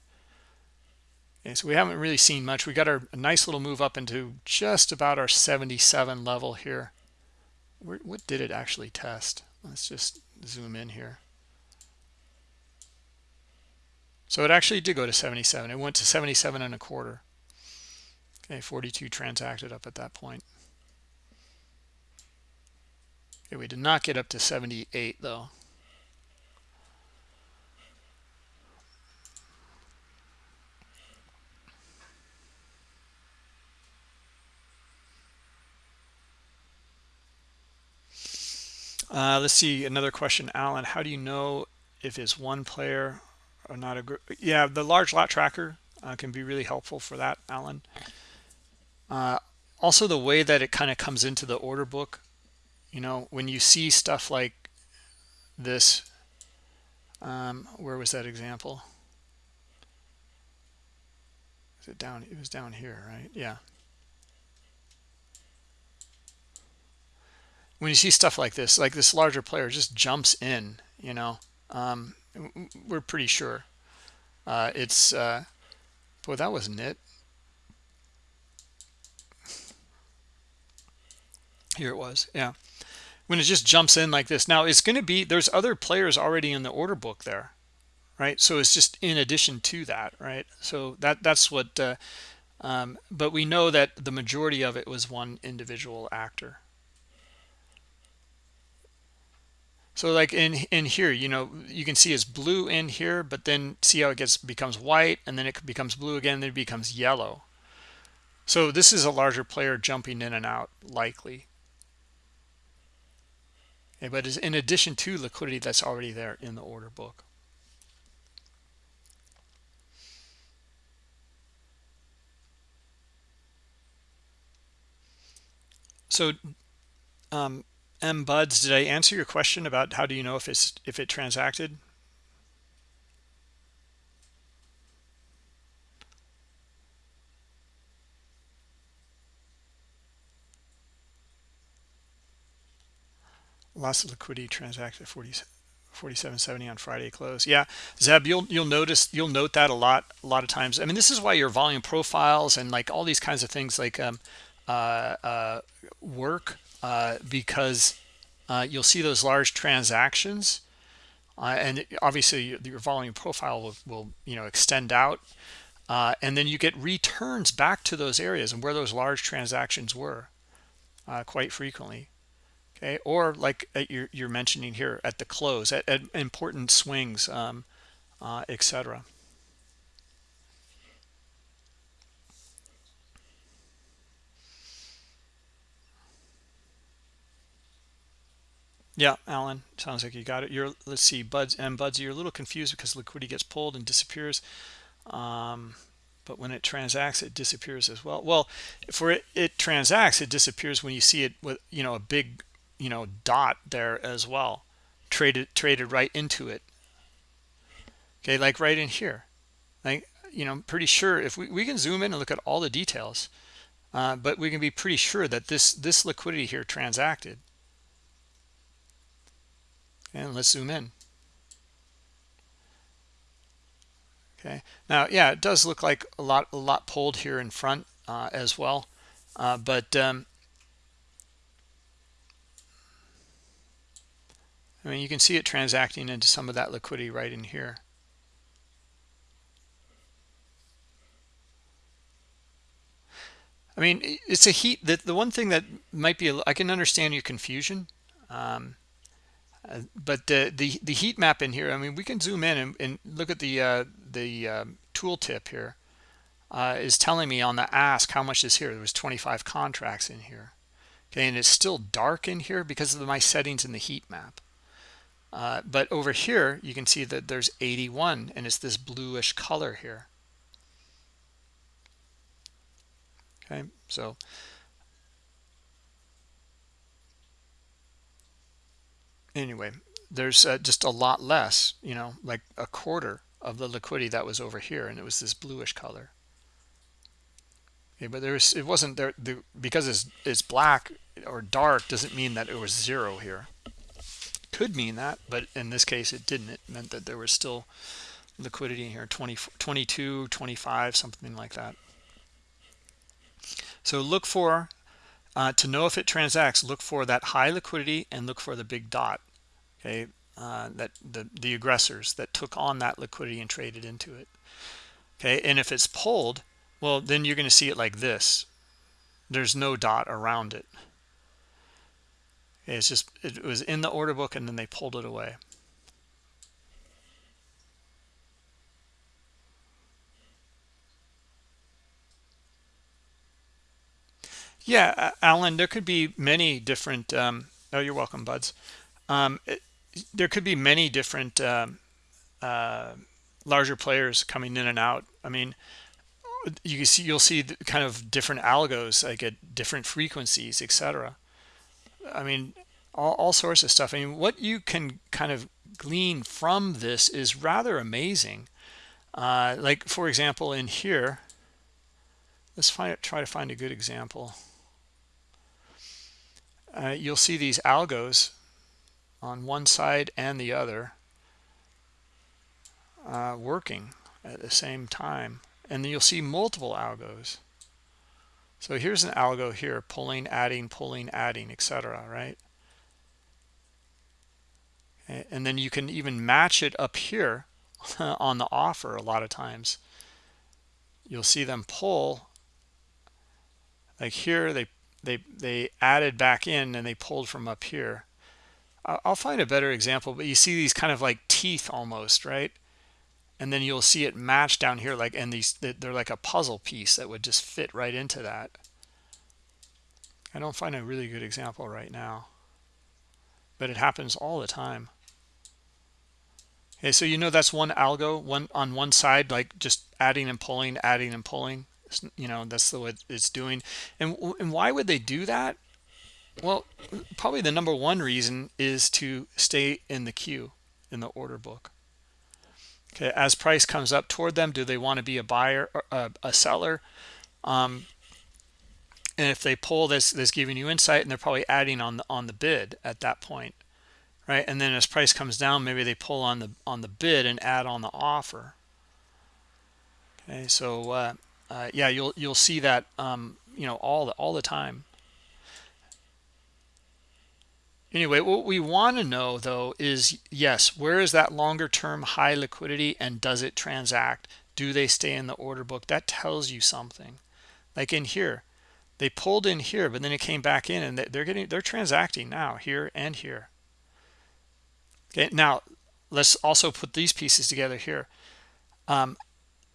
Okay so we haven't really seen much. We got our a nice little move up into just about our 77 level here. Where, what did it actually test? Let's just zoom in here so it actually did go to 77 it went to 77 and a quarter. Okay 42 transacted up at that point. Okay we did not get up to 78 though. Uh, let's see another question, Alan. How do you know if it's one player or not a? Yeah, the large lot tracker uh, can be really helpful for that, Alan. Uh, also, the way that it kind of comes into the order book, you know, when you see stuff like this, um, where was that example? Is it down? It was down here, right? Yeah. when you see stuff like this, like this larger player just jumps in, you know, um, we're pretty sure uh, it's, uh, boy, that wasn't it. Here it was, yeah. When it just jumps in like this. Now, it's going to be, there's other players already in the order book there, right? So it's just in addition to that, right? So that that's what, uh, um, but we know that the majority of it was one individual actor. So like in in here you know you can see it's blue in here but then see how it gets becomes white and then it becomes blue again then it becomes yellow. So this is a larger player jumping in and out likely. Okay, but is in addition to liquidity that's already there in the order book. So um, M Buds, did I answer your question about how do you know if it's if it transacted? Loss of liquidity transacted 40, 47.70 on Friday close. Yeah, Zeb, you'll you'll notice you'll note that a lot a lot of times. I mean, this is why your volume profiles and like all these kinds of things like um, uh, uh, work uh, because uh, you'll see those large transactions uh, and obviously your volume profile will, will you know extend out uh, and then you get returns back to those areas and where those large transactions were uh, quite frequently okay? Or like you're, you're mentioning here at the close at, at important swings um, uh, etc Yeah, Alan, sounds like you got it. You're let's see, Buds and Buds, you're a little confused because liquidity gets pulled and disappears. Um, but when it transacts, it disappears as well. Well, for it, it transacts, it disappears when you see it with you know a big you know dot there as well, traded traded right into it. Okay, like right in here, like you know, I'm pretty sure if we we can zoom in and look at all the details, uh, but we can be pretty sure that this this liquidity here transacted and let's zoom in. Okay. Now yeah it does look like a lot a lot pulled here in front uh, as well. Uh, but um, I mean you can see it transacting into some of that liquidity right in here. I mean it's a heat that the one thing that might be I can understand your confusion. Um, but the, the the heat map in here i mean we can zoom in and, and look at the uh, the um, tooltip here uh, is telling me on the ask how much is here. There was 25 contracts in here. Okay and it's still dark in here because of my settings in the heat map. Uh, but over here you can see that there's 81 and it's this bluish color here. Okay so anyway there's uh, just a lot less you know like a quarter of the liquidity that was over here and it was this bluish color. Okay but there's it wasn't there the, because it's it's black or dark doesn't mean that it was zero here. Could mean that but in this case it didn't. It meant that there was still liquidity in here 20 22 25 something like that. So look for uh, to know if it transacts look for that high liquidity and look for the big dot okay uh, that the the aggressors that took on that liquidity and traded into it okay? And if it's pulled well then you're going to see it like this. There's no dot around it. It's just it was in the order book and then they pulled it away yeah alan there could be many different um oh you're welcome buds um it, there could be many different um, uh, larger players coming in and out i mean you see you'll see kind of different algos like at different frequencies etc I mean, all, all sorts of stuff. I mean, what you can kind of glean from this is rather amazing. Uh, like, for example, in here, let's find try to find a good example. Uh, you'll see these algos on one side and the other uh, working at the same time. And then you'll see multiple algos. So here's an algo here, pulling, adding, pulling, adding, etc. Right? And then you can even match it up here on the offer a lot of times. You'll see them pull like here they they they added back in and they pulled from up here. I'll find a better example, but you see these kind of like teeth almost, right? and then you'll see it match down here like and these they're like a puzzle piece that would just fit right into that i don't find a really good example right now but it happens all the time okay so you know that's one algo one on one side like just adding and pulling adding and pulling you know that's the what it's doing. And and why would they do that? Well probably the number one reason is to stay in the queue in the order book. Okay as price comes up toward them do they want to be a buyer or a, a seller? Um, and if they pull this this giving you insight and they're probably adding on the on the bid at that point right? And then as price comes down maybe they pull on the on the bid and add on the offer. Okay so uh, uh, yeah you'll you'll see that um, you know all the all the time Anyway, what we want to know though is yes, where is that longer term high liquidity and does it transact? Do they stay in the order book? That tells you something. Like in here, they pulled in here, but then it came back in and they're getting they're transacting now here and here. Okay, now let's also put these pieces together here. Um,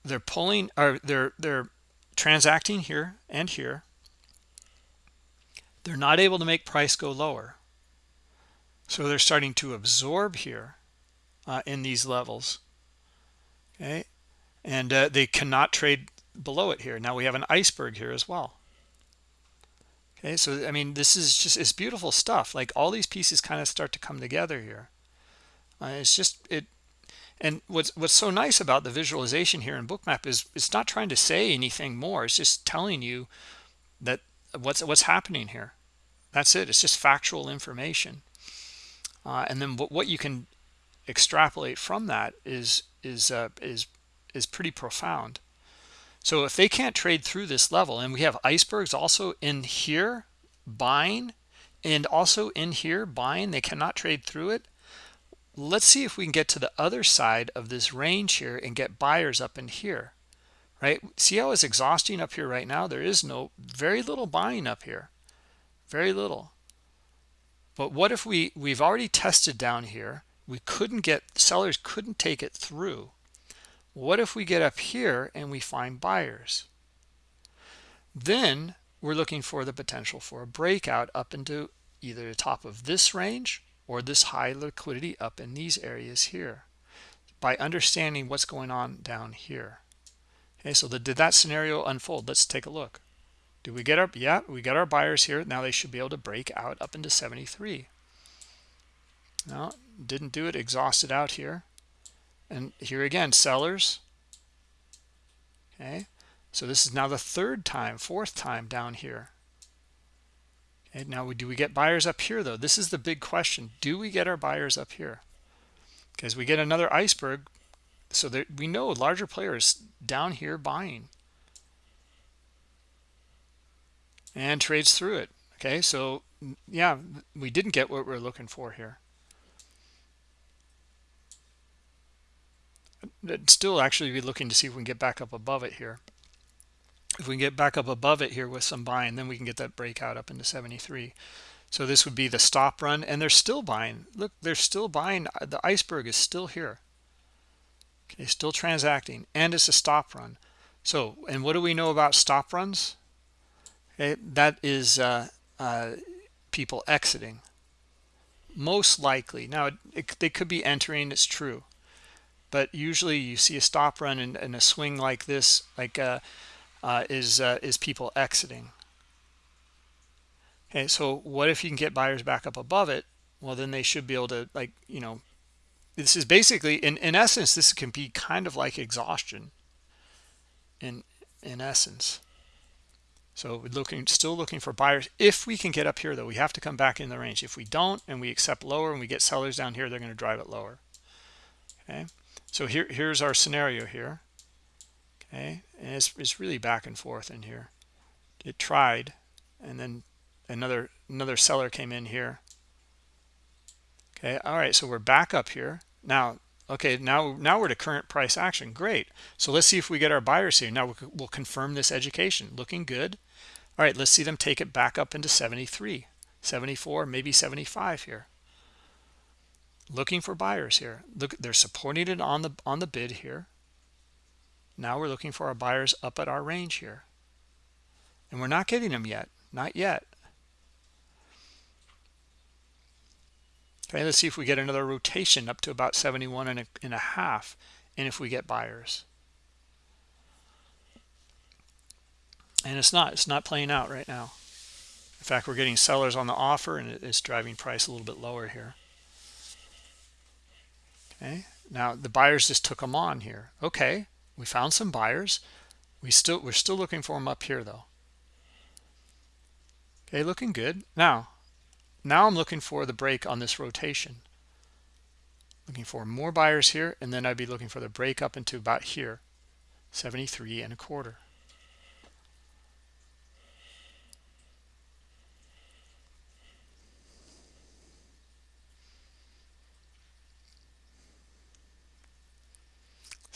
they're pulling or they're they're transacting here and here. They're not able to make price go lower so they're starting to absorb here uh, in these levels. Okay. And uh, they cannot trade below it here. Now we have an iceberg here as well. Okay. So, I mean, this is just, it's beautiful stuff. Like all these pieces kind of start to come together here. Uh, it's just, it, and what's what's so nice about the visualization here in bookmap is it's not trying to say anything more. It's just telling you that what's what's happening here. That's it. It's just factual information. Uh, and then what, what you can extrapolate from that is is uh, is is pretty profound. So if they can't trade through this level and we have icebergs also in here buying and also in here buying they cannot trade through it let's see if we can get to the other side of this range here and get buyers up in here right? See how it's exhausting up here right now? There is no very little buying up here. Very little. But what if we we've already tested down here? We couldn't get sellers couldn't take it through. What if we get up here and we find buyers? Then we're looking for the potential for a breakout up into either the top of this range or this high liquidity up in these areas here by understanding what's going on down here. Okay so the, did that scenario unfold? Let's take a look. Do we get our yeah we got our buyers here. Now they should be able to break out up into 73 no didn't do it. Exhausted out here. And here again sellers. Okay so this is now the third time fourth time down here and now do we get buyers up here though? This is the big question. Do we get our buyers up here? Because we get another iceberg so that we know larger players down here buying. And trades through it. Okay so yeah we didn't get what we're looking for here. I'd still actually be looking to see if we can get back up above it here if we can get back up above it here with some buying then we can get that breakout up into 73 so this would be the stop run and they're still buying. Look they're still buying. The iceberg is still here. Okay still transacting and it's a stop run. So and what do we know about stop runs? Okay that is uh, uh, people exiting. Most likely now it, it, they could be entering it's true. But usually you see a stop run and, and a swing like this like uh, uh, is uh, is people exiting. Okay so what if you can get buyers back up above it? Well then they should be able to like you know this is basically in in essence this can be kind of like exhaustion in in essence. So we're looking still looking for buyers. If we can get up here though we have to come back in the range. If we don't and we accept lower and we get sellers down here they're going to drive it lower. Okay? So here here's our scenario here okay and it's, it's really back and forth in here. It tried and then another another seller came in here. Okay all right so we're back up here. Now okay now now we're to current price action. Great. So let's see if we get our buyers here. Now we'll, we'll confirm this education. Looking good. All right let's see them take it back up into 73 74 maybe 75 here. Looking for buyers here. Look they're supporting it on the on the bid here now we're looking for our buyers up at our range here. And we're not getting them yet. Not yet. Okay let's see if we get another rotation up to about 71 and a, and a half and if we get buyers. And it's not it's not playing out right now. In fact we're getting sellers on the offer and it's driving price a little bit lower here. Okay now the buyers just took them on here. Okay we found some buyers. We still we're still looking for them up here though. Okay looking good. Now now i'm looking for the break on this rotation. Looking for more buyers here and then i'd be looking for the break up into about here 73 and a quarter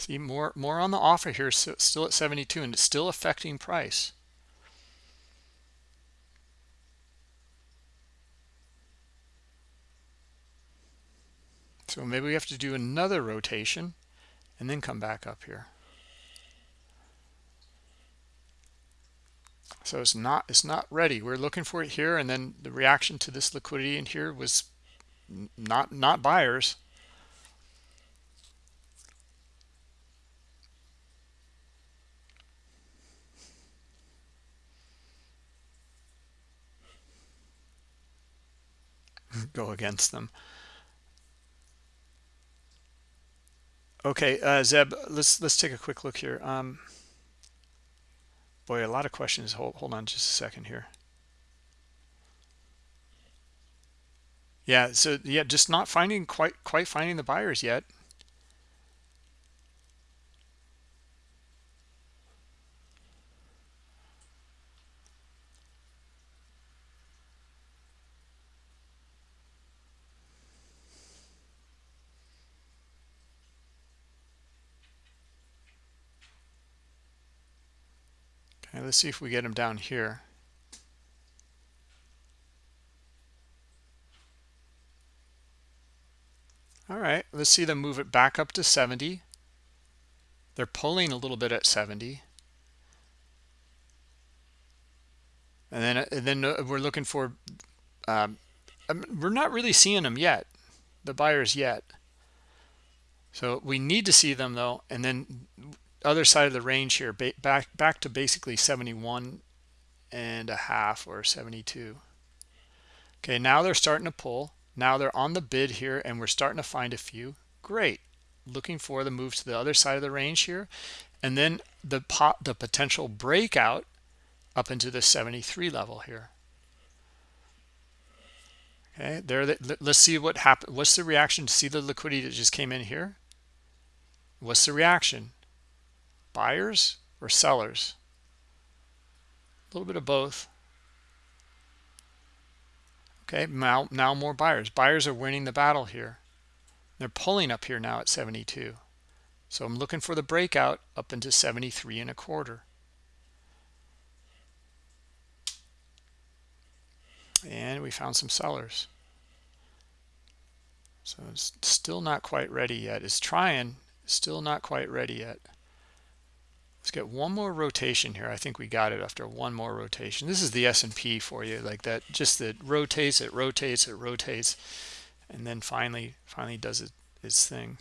See more more on the offer here, so still at 72, and it's still affecting price. So maybe we have to do another rotation and then come back up here. So it's not it's not ready. We're looking for it here, and then the reaction to this liquidity in here was not not buyers. go against them. Okay, uh, Zeb, let's let's take a quick look here. Um, boy, a lot of questions. Hold hold on just a second here. Yeah, so yeah, just not finding quite quite finding the buyers yet. let's see if we get him down here. All right, let's see them move it back up to 70. They're pulling a little bit at 70. And then, and then uh, we're looking for, um, um, we're not really seeing them yet, the buyers yet. So we need to see them though, and then other side of the range here back back to basically 71 and a half or 72 okay now they're starting to pull. Now they're on the bid here and we're starting to find a few. Great. Looking for the move to the other side of the range here. And then the pot the potential breakout up into the 73 level here. Okay there the, let's see what happened what's the reaction to see the liquidity that just came in here? What's the reaction buyers or sellers? A little bit of both. Okay now now more buyers. Buyers are winning the battle here. They're pulling up here now at 72 so i'm looking for the breakout up into 73 and a quarter. And we found some sellers. So it's still not quite ready yet. It's trying still not quite ready yet let's get one more rotation here. I think we got it after one more rotation. This is the s&p for you like that just that rotates it rotates it rotates and then finally finally does it, its thing.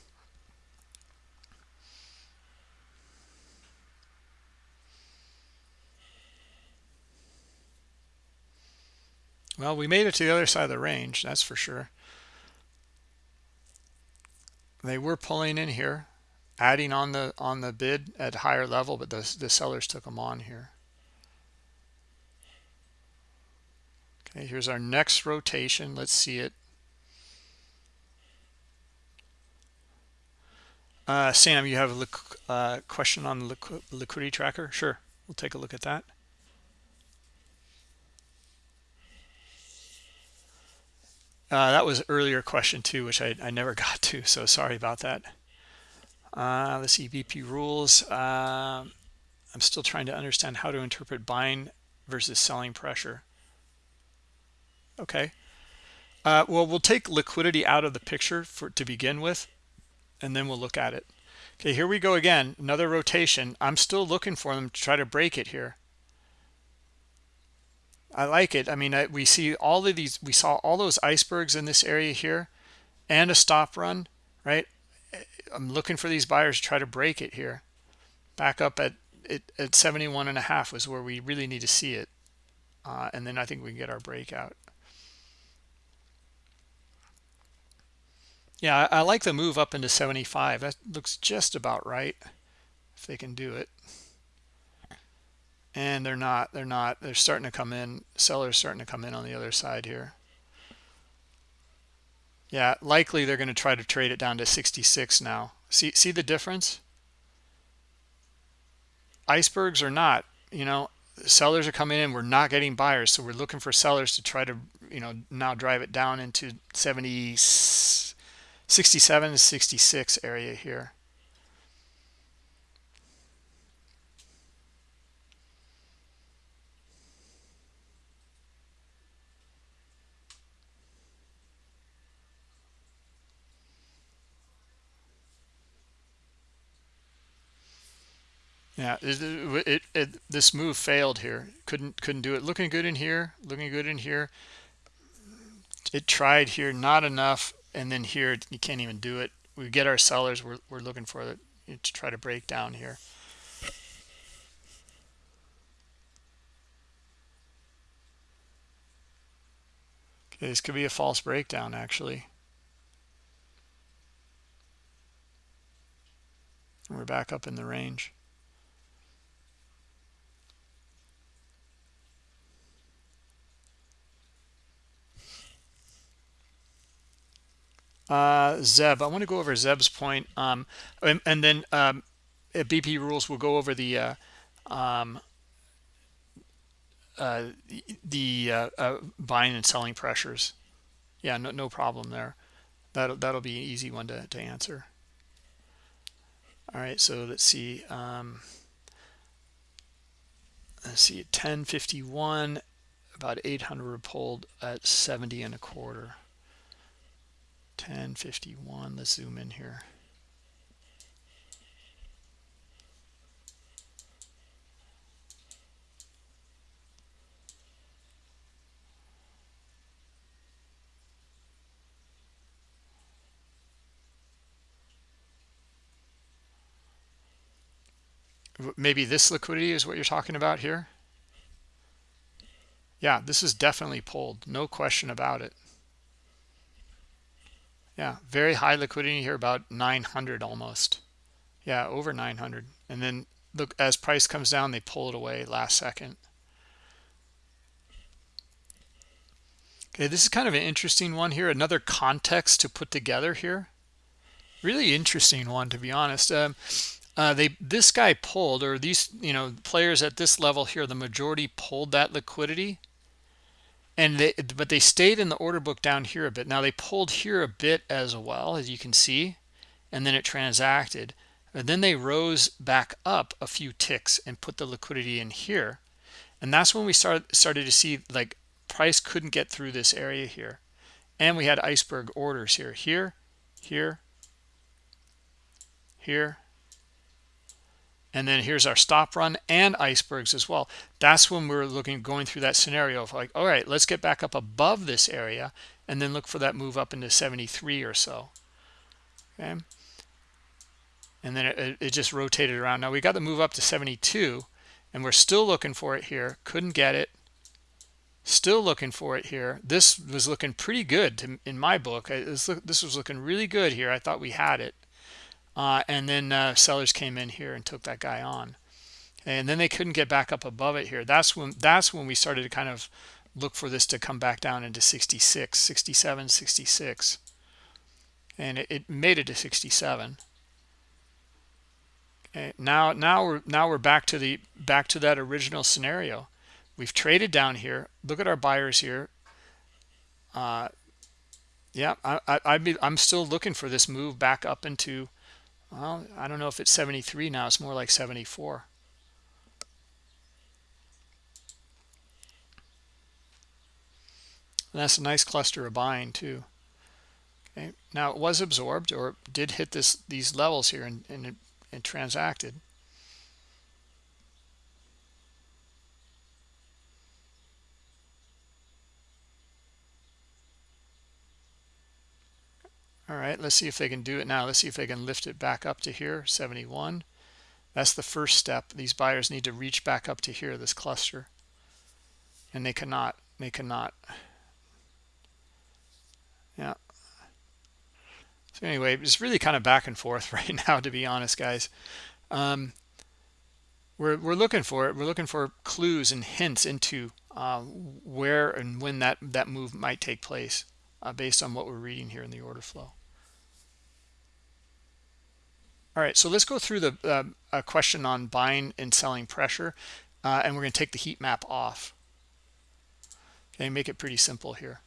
Well, we made it to the other side of the range, that's for sure. They were pulling in here, adding on the on the bid at higher level, but the, the sellers took them on here. Okay, here's our next rotation. Let's see it. Uh, Sam, you have a uh, question on the liquidity tracker? Sure, we'll take a look at that. Uh, that was earlier question too, which I, I never got to, so sorry about that. Uh, let's see, BP rules. Uh, I'm still trying to understand how to interpret buying versus selling pressure. Okay. Uh, well, we'll take liquidity out of the picture for to begin with, and then we'll look at it. Okay, here we go again, another rotation. I'm still looking for them to try to break it here. I like it. I mean, I, we see all of these, we saw all those icebergs in this area here and a stop run, right? I'm looking for these buyers to try to break it here. Back up at it at 71 and a half was where we really need to see it. Uh, and then I think we can get our breakout. Yeah, I, I like the move up into 75. That looks just about right if they can do it and they're not they're not they're starting to come in sellers starting to come in on the other side here yeah likely they're going to try to trade it down to 66 now. See see the difference? Icebergs or not you know sellers are coming in we're not getting buyers so we're looking for sellers to try to you know now drive it down into 70 67 66 area here Yeah, it, it, it, this move failed here. Couldn't couldn't do it. Looking good in here. Looking good in here. It tried here, not enough, and then here you can't even do it. We get our sellers. We're we're looking for it to try to break down here. Okay, this could be a false breakdown actually. And we're back up in the range. Uh, Zeb. I want to go over Zeb's point, um, and, and, then um, BP rules We'll go over the uh, um, uh, the uh, uh, buying and selling pressures. Yeah, no, no problem there. That'll that'll be an easy one to to answer. All right, so let's see. Um, let's see, 1051, about 800 pulled at 70 and a quarter. 1051 let's zoom in here. Maybe this liquidity is what you're talking about here? Yeah this is definitely pulled no question about it yeah very high liquidity here about 900 almost. Yeah over 900 and then look as price comes down they pull it away last second. Okay this is kind of an interesting one here another context to put together here. Really interesting one to be honest. Um, uh, they this guy pulled or these you know players at this level here the majority pulled that liquidity and they but they stayed in the order book down here a bit. Now they pulled here a bit as well as you can see and then it transacted. And then they rose back up a few ticks and put the liquidity in here. And that's when we started started to see like price couldn't get through this area here. And we had iceberg orders here. Here here here and then here's our stop run and icebergs as well. That's when we're looking going through that scenario of like all right let's get back up above this area and then look for that move up into 73 or so. Okay? And then it, it just rotated around. Now we got the move up to 72 and we're still looking for it here. Couldn't get it. Still looking for it here. This was looking pretty good to, in my book. This was looking really good here. I thought we had it uh, and then uh, sellers came in here and took that guy on. And then they couldn't get back up above it here. That's when that's when we started to kind of look for this to come back down into 66 67 66 and it, it made it to 67 okay, now now we're now we're back to the back to that original scenario. We've traded down here. Look at our buyers here. Uh yeah i, I i'd be i'm still looking for this move back up into well i don't know if it's 73 now it's more like 74 and that's a nice cluster of buying too. Okay now it was absorbed or did hit this these levels here and, and, and transacted all right let's see if they can do it now. Let's see if they can lift it back up to here 71 that's the first step. These buyers need to reach back up to here this cluster. And they cannot they cannot. Yeah. So anyway it's really kind of back and forth right now to be honest guys. Um, we're, we're looking for it. We're looking for clues and hints into uh, where and when that that move might take place uh, based on what we're reading here in the order flow all right, so let's go through the uh, a question on buying and selling pressure, uh, and we're going to take the heat map off. Okay, make it pretty simple here.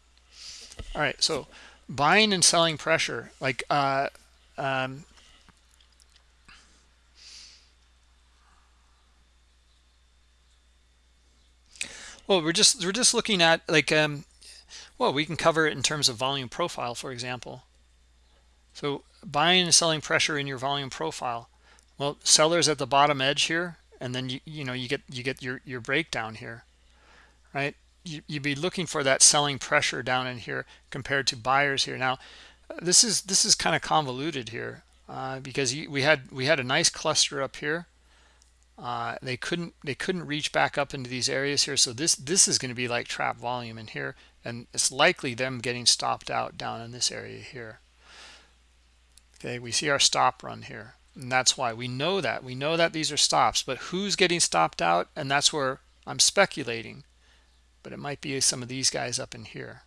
All right, so buying and selling pressure, like uh, um, well, we're just we're just looking at like um, well, we can cover it in terms of volume profile, for example. So buying and selling pressure in your volume profile. Well, sellers at the bottom edge here, and then you you know you get you get your your breakdown here, right? You, you'd be looking for that selling pressure down in here compared to buyers here. Now, this is this is kind of convoluted here uh, because we had we had a nice cluster up here. Uh, they couldn't they couldn't reach back up into these areas here. So this this is going to be like trap volume in here, and it's likely them getting stopped out down in this area here okay we see our stop run here and that's why. We know that. We know that these are stops but who's getting stopped out? And that's where i'm speculating but it might be some of these guys up in here.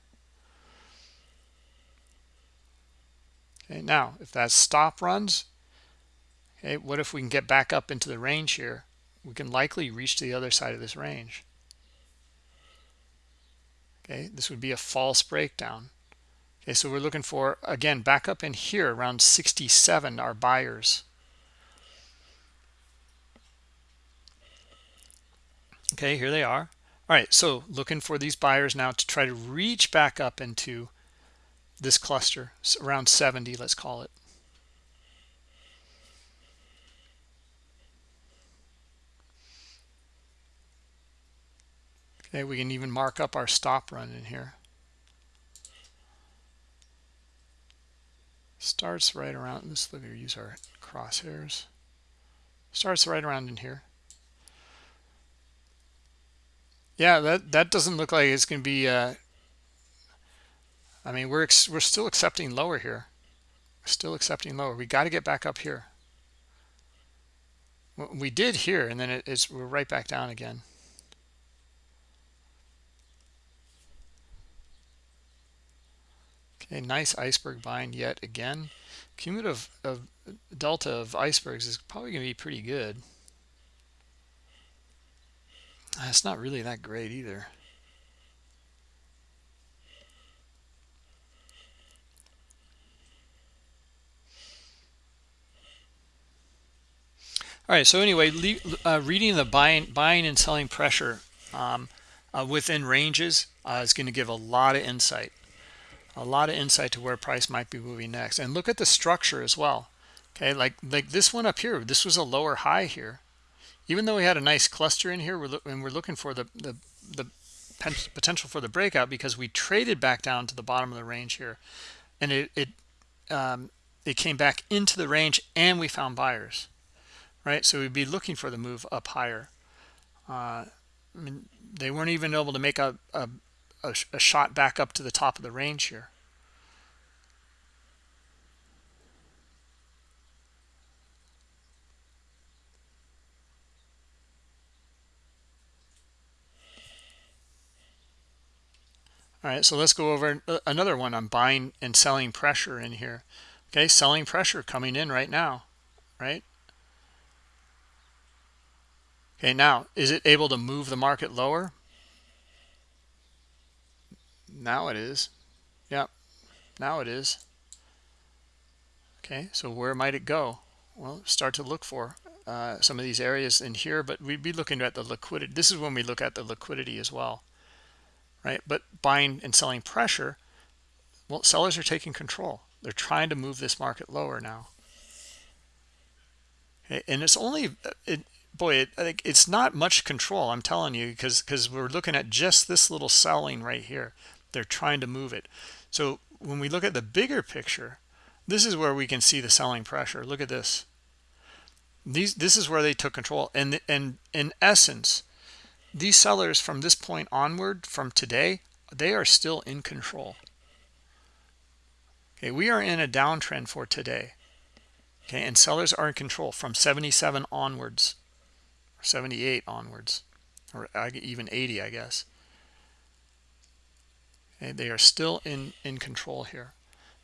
Okay now if that stop runs okay what if we can get back up into the range here? We can likely reach to the other side of this range. Okay this would be a false breakdown Okay, so we're looking for, again, back up in here around 67 are buyers. Okay, here they are. All right, so looking for these buyers now to try to reach back up into this cluster around 70 let's call it okay we can even mark up our stop run in here starts right around this look here use our crosshairs. Starts right around in here. Yeah that that doesn't look like it's going to be uh i mean we're we're still accepting lower here. Still accepting lower. We got to get back up here. We did here and then it's we're right back down again okay nice iceberg bind yet again. Cumulative of delta of icebergs is probably going to be pretty good. It's not really that great either. All right so anyway uh, reading the buying buying and selling pressure um, uh, within ranges uh, is going to give a lot of insight a lot of insight to where price might be moving next. And look at the structure as well okay? Like like this one up here this was a lower high here. Even though we had a nice cluster in here we're and we're looking for the the, the potential for the breakout because we traded back down to the bottom of the range here. And it it um, it came back into the range and we found buyers right? So we'd be looking for the move up higher. Uh, I mean they weren't even able to make a, a a, a shot back up to the top of the range here. All right, so let's go over uh, another one on buying and selling pressure in here. Okay, selling pressure coming in right now, right? Okay, now, is it able to move the market lower? Now it is. Yep. Now it is. Okay so where might it go? Well start to look for uh, some of these areas in here but we'd be looking at the liquidity this is when we look at the liquidity as well right? But buying and selling pressure well sellers are taking control. They're trying to move this market lower now. Okay, and it's only uh, it, boy it, it's not much control i'm telling you because because we're looking at just this little selling right here they're trying to move it. So when we look at the bigger picture this is where we can see the selling pressure. Look at this. These this is where they took control. And and in essence these sellers from this point onward from today they are still in control. Okay we are in a downtrend for today. Okay and sellers are in control from 77 onwards 78 onwards or even 80 i guess Okay, they are still in, in control here.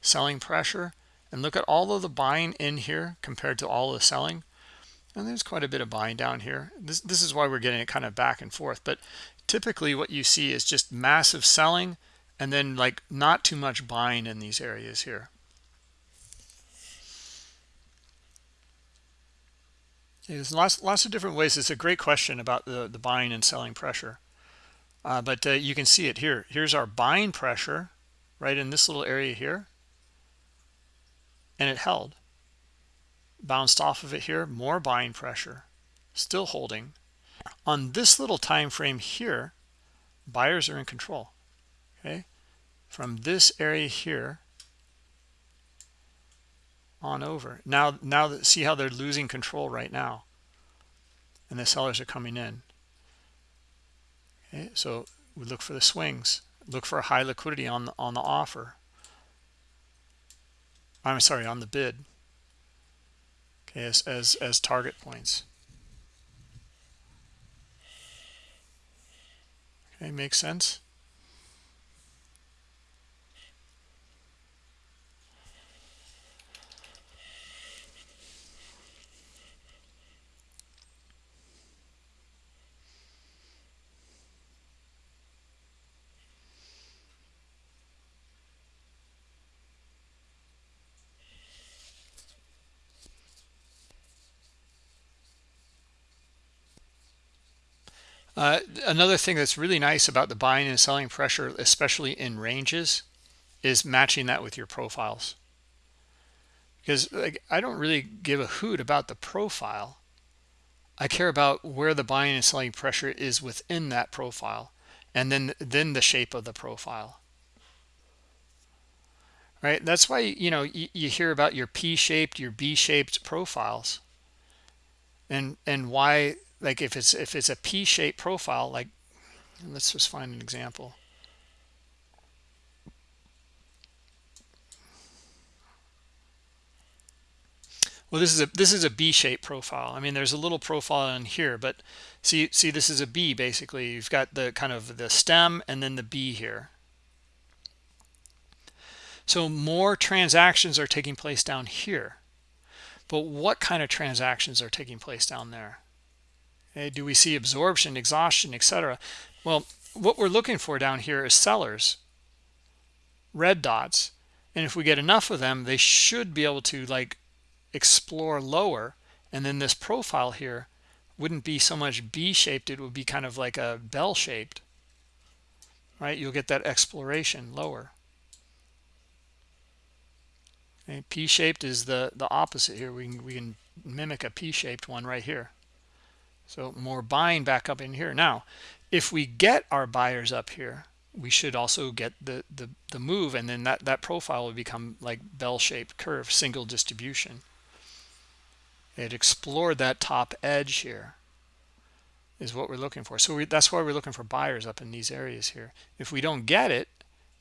Selling pressure. And look at all of the buying in here compared to all the selling. And there's quite a bit of buying down here. This, this is why we're getting it kind of back and forth. But typically what you see is just massive selling and then like not too much buying in these areas here. There's lots, lots of different ways. It's a great question about the, the buying and selling pressure. Uh, but uh, you can see it here. Here's our buying pressure right in this little area here. And it held. Bounced off of it here, more buying pressure, still holding. On this little time frame here, buyers are in control. Okay, from this area here on over. Now, now that see how they're losing control right now, and the sellers are coming in. Okay, so we look for the swings. Look for a high liquidity on the, on the offer. I'm sorry, on the bid. Okay, as as as target points. Okay, makes sense. Uh, another thing that's really nice about the buying and selling pressure, especially in ranges, is matching that with your profiles because like I don't really give a hoot about the profile. I care about where the buying and selling pressure is within that profile and then then the shape of the profile. Right? That's why you know you, you hear about your P-shaped, your B-shaped profiles. And and why like if it's if it's a P-shaped profile like let's just find an example. Well, this is a this is a B-shaped profile. I mean, there's a little profile in here, but see see this is a B basically. You've got the kind of the stem and then the B here. So more transactions are taking place down here. But what kind of transactions are taking place down there? Do we see absorption, exhaustion, etc.? Well, what we're looking for down here is sellers, red dots. And if we get enough of them, they should be able to like explore lower and then this profile here wouldn't be so much b-shaped it would be kind of like a bell shaped right you'll get that exploration lower okay, p-shaped is the the opposite here we can we can mimic a p-shaped one right here so more buying back up in here. Now if we get our buyers up here we should also get the the, the move and then that that profile will become like bell-shaped curve single distribution. It explored that top edge here is what we're looking for. So we, that's why we're looking for buyers up in these areas here. If we don't get it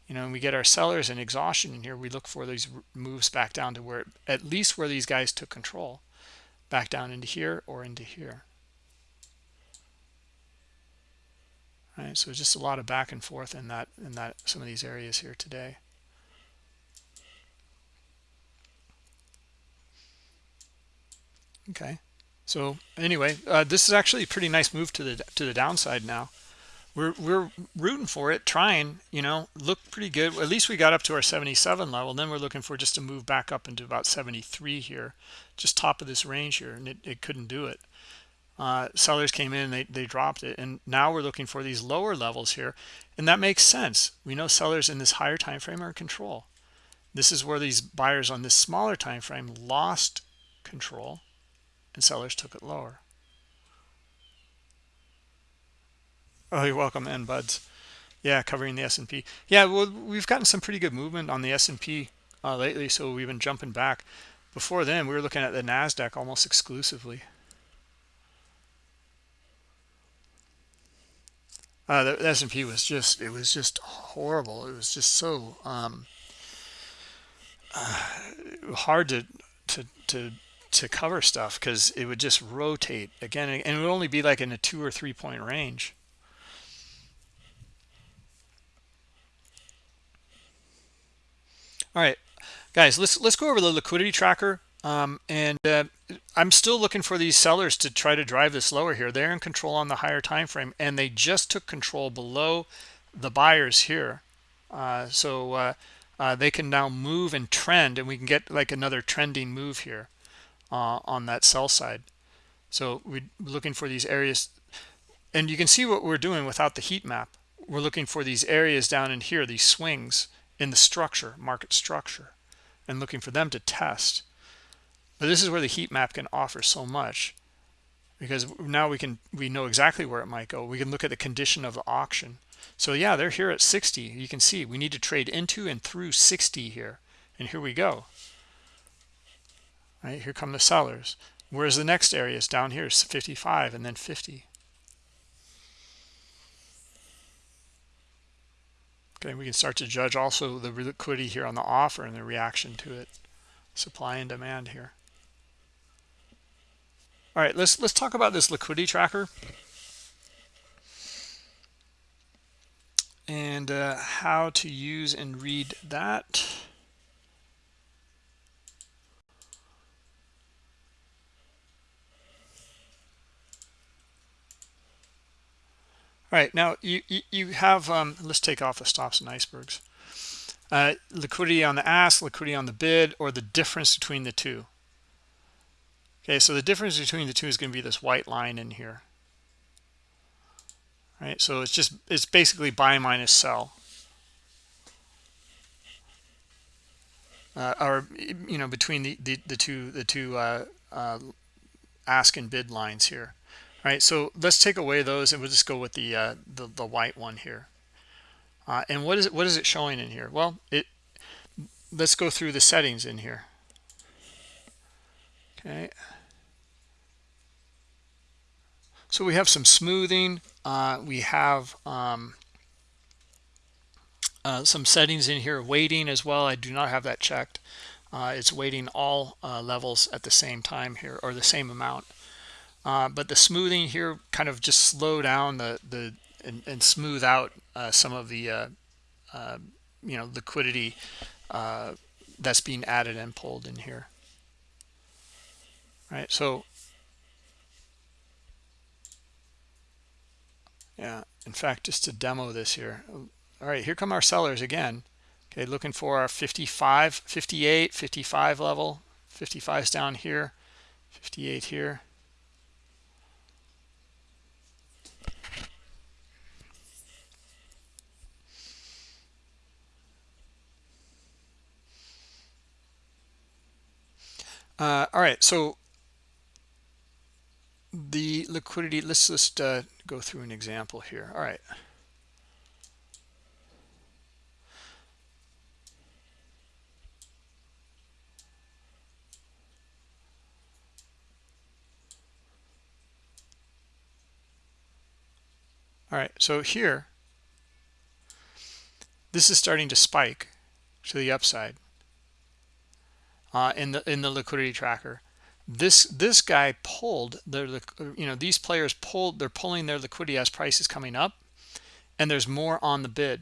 you know and we get our sellers and exhaustion in here we look for these moves back down to where at least where these guys took control back down into here or into here All right? So just a lot of back and forth in that in that some of these areas here today. Okay. So anyway uh, this is actually a pretty nice move to the to the downside now. We're we're rooting for it trying you know look pretty good. At least we got up to our 77 level. Then we're looking for just to move back up into about 73 here just top of this range here and it, it couldn't do it uh, sellers came in they, they dropped it and now we're looking for these lower levels here and that makes sense we know sellers in this higher time frame are in control this is where these buyers on this smaller time frame lost control and sellers took it lower. Oh, you're welcome, and buds. Yeah, covering the S&P. Yeah, well, we've gotten some pretty good movement on the S&P uh, lately, so we've been jumping back. Before then, we were looking at the NASDAQ almost exclusively. Uh, the S&P was just, it was just horrible. It was just so um, uh, hard to, to, to to cover stuff because it would just rotate again and it would only be like in a two or three point range all right guys let's let's go over the liquidity tracker um, and uh, i'm still looking for these sellers to try to drive this lower here they're in control on the higher time frame and they just took control below the buyers here uh, so uh, uh they can now move and trend and we can get like another trending move here uh, on that sell side. So we're looking for these areas and you can see what we're doing without the heat map. We're looking for these areas down in here, these swings in the structure, market structure, and looking for them to test. But this is where the heat map can offer so much because now we can we know exactly where it might go. We can look at the condition of the auction. So yeah, they're here at 60. You can see we need to trade into and through 60 here. And here we go right here come the sellers where's the next area is down here is 55 and then 50 okay we can start to judge also the liquidity here on the offer and the reaction to it supply and demand here all right let's let's talk about this liquidity tracker and uh, how to use and read that All right, now you, you, you have, um, let's take off the stops and icebergs. Uh, liquidity on the ask, liquidity on the bid, or the difference between the two. Okay, so the difference between the two is going to be this white line in here. All right, so it's just, it's basically buy minus sell. uh, or you know between the the, the two the two uh, uh, ask and bid lines here all right so let's take away those and we'll just go with the uh, the, the white one here uh, and what is it what is it showing in here well it let's go through the settings in here okay. So we have some smoothing. Uh, we have um, uh, some settings in here weighting as well. I do not have that checked. Uh, it's weighting all uh, levels at the same time here or the same amount. Uh, but the smoothing here kind of just slow down the the and, and smooth out uh, some of the you know liquidity that's being added and pulled in here right. So yeah in fact just to demo this here all right here come our sellers again. Okay looking for our 55 58 55 level. 55 is down here 58 here. Uh, all right so the liquidity let's just uh, go through an example here. All right. All right so here this is starting to spike to the upside uh, in the in the liquidity tracker this this guy pulled their you know these players pulled they're pulling their liquidity as prices coming up and there's more on the bid.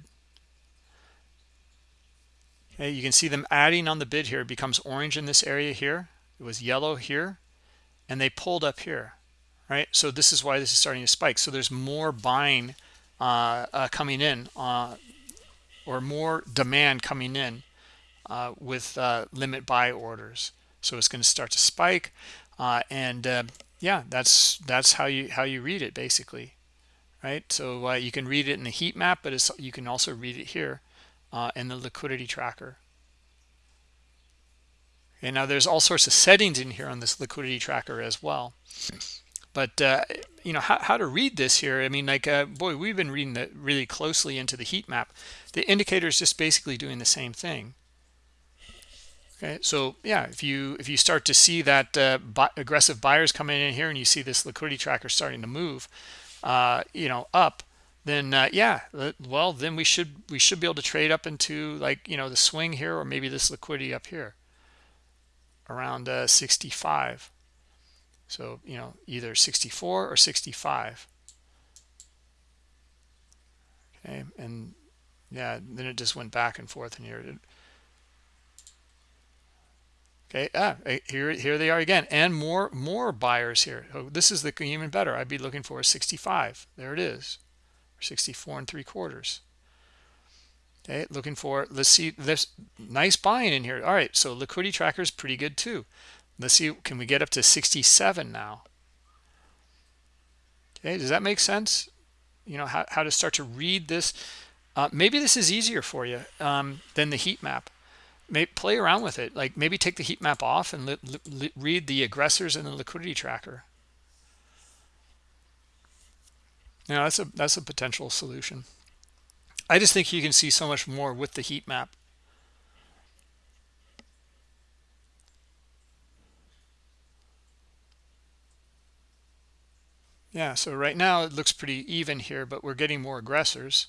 Okay you can see them adding on the bid here. It becomes orange in this area here. It was yellow here and they pulled up here right? So this is why this is starting to spike. So there's more buying uh, uh, coming in uh, or more demand coming in uh, with uh, limit buy orders so it's going to start to spike uh, and uh, yeah that's that's how you how you read it basically right? So uh, you can read it in the heat map but you can also read it here uh, in the liquidity tracker. And now there's all sorts of settings in here on this liquidity tracker as well. But uh, you know how, how to read this here i mean like uh, boy we've been reading that really closely into the heat map. The indicator is just basically doing the same thing okay so yeah if you if you start to see that uh, buy, aggressive buyers coming in here and you see this liquidity tracker starting to move uh, you know up then uh, yeah well then we should we should be able to trade up into like you know the swing here or maybe this liquidity up here around uh, 65 so you know either 64 or 65 okay and yeah then it just went back and forth in here okay ah eh, here here they are again and more more buyers here. So this is the even better. I'd be looking for a 65 there it is. 64 and three quarters. Okay looking for let's see this nice buying in here. All right so liquidity tracker is pretty good too. Let's see can we get up to 67 now? Okay does that make sense? You know how, how to start to read this? Uh, maybe this is easier for you um, than the heat map Play around with it. Like maybe take the heat map off and read the aggressors in the liquidity tracker. now that's a that's a potential solution. I just think you can see so much more with the heat map. Yeah, so right now it looks pretty even here, but we're getting more aggressors.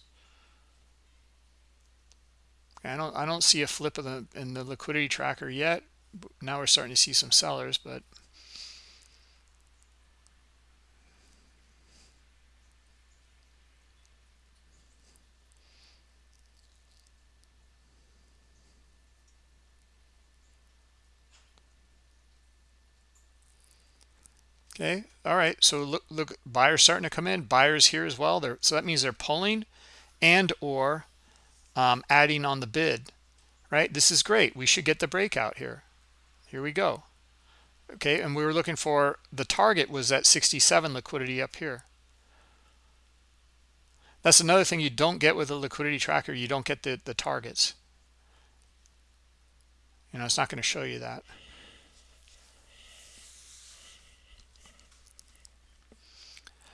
I don't I don't see a flip in the in the liquidity tracker yet. Now we're starting to see some sellers, but okay all right so look look buyers starting to come in buyers here as well there so that means they're pulling and or um, adding on the bid, right? This is great. We should get the breakout here. Here we go. Okay, and we were looking for the target was at 67 liquidity up here. That's another thing you don't get with a liquidity tracker. You don't get the, the targets. you know it's not going to show you that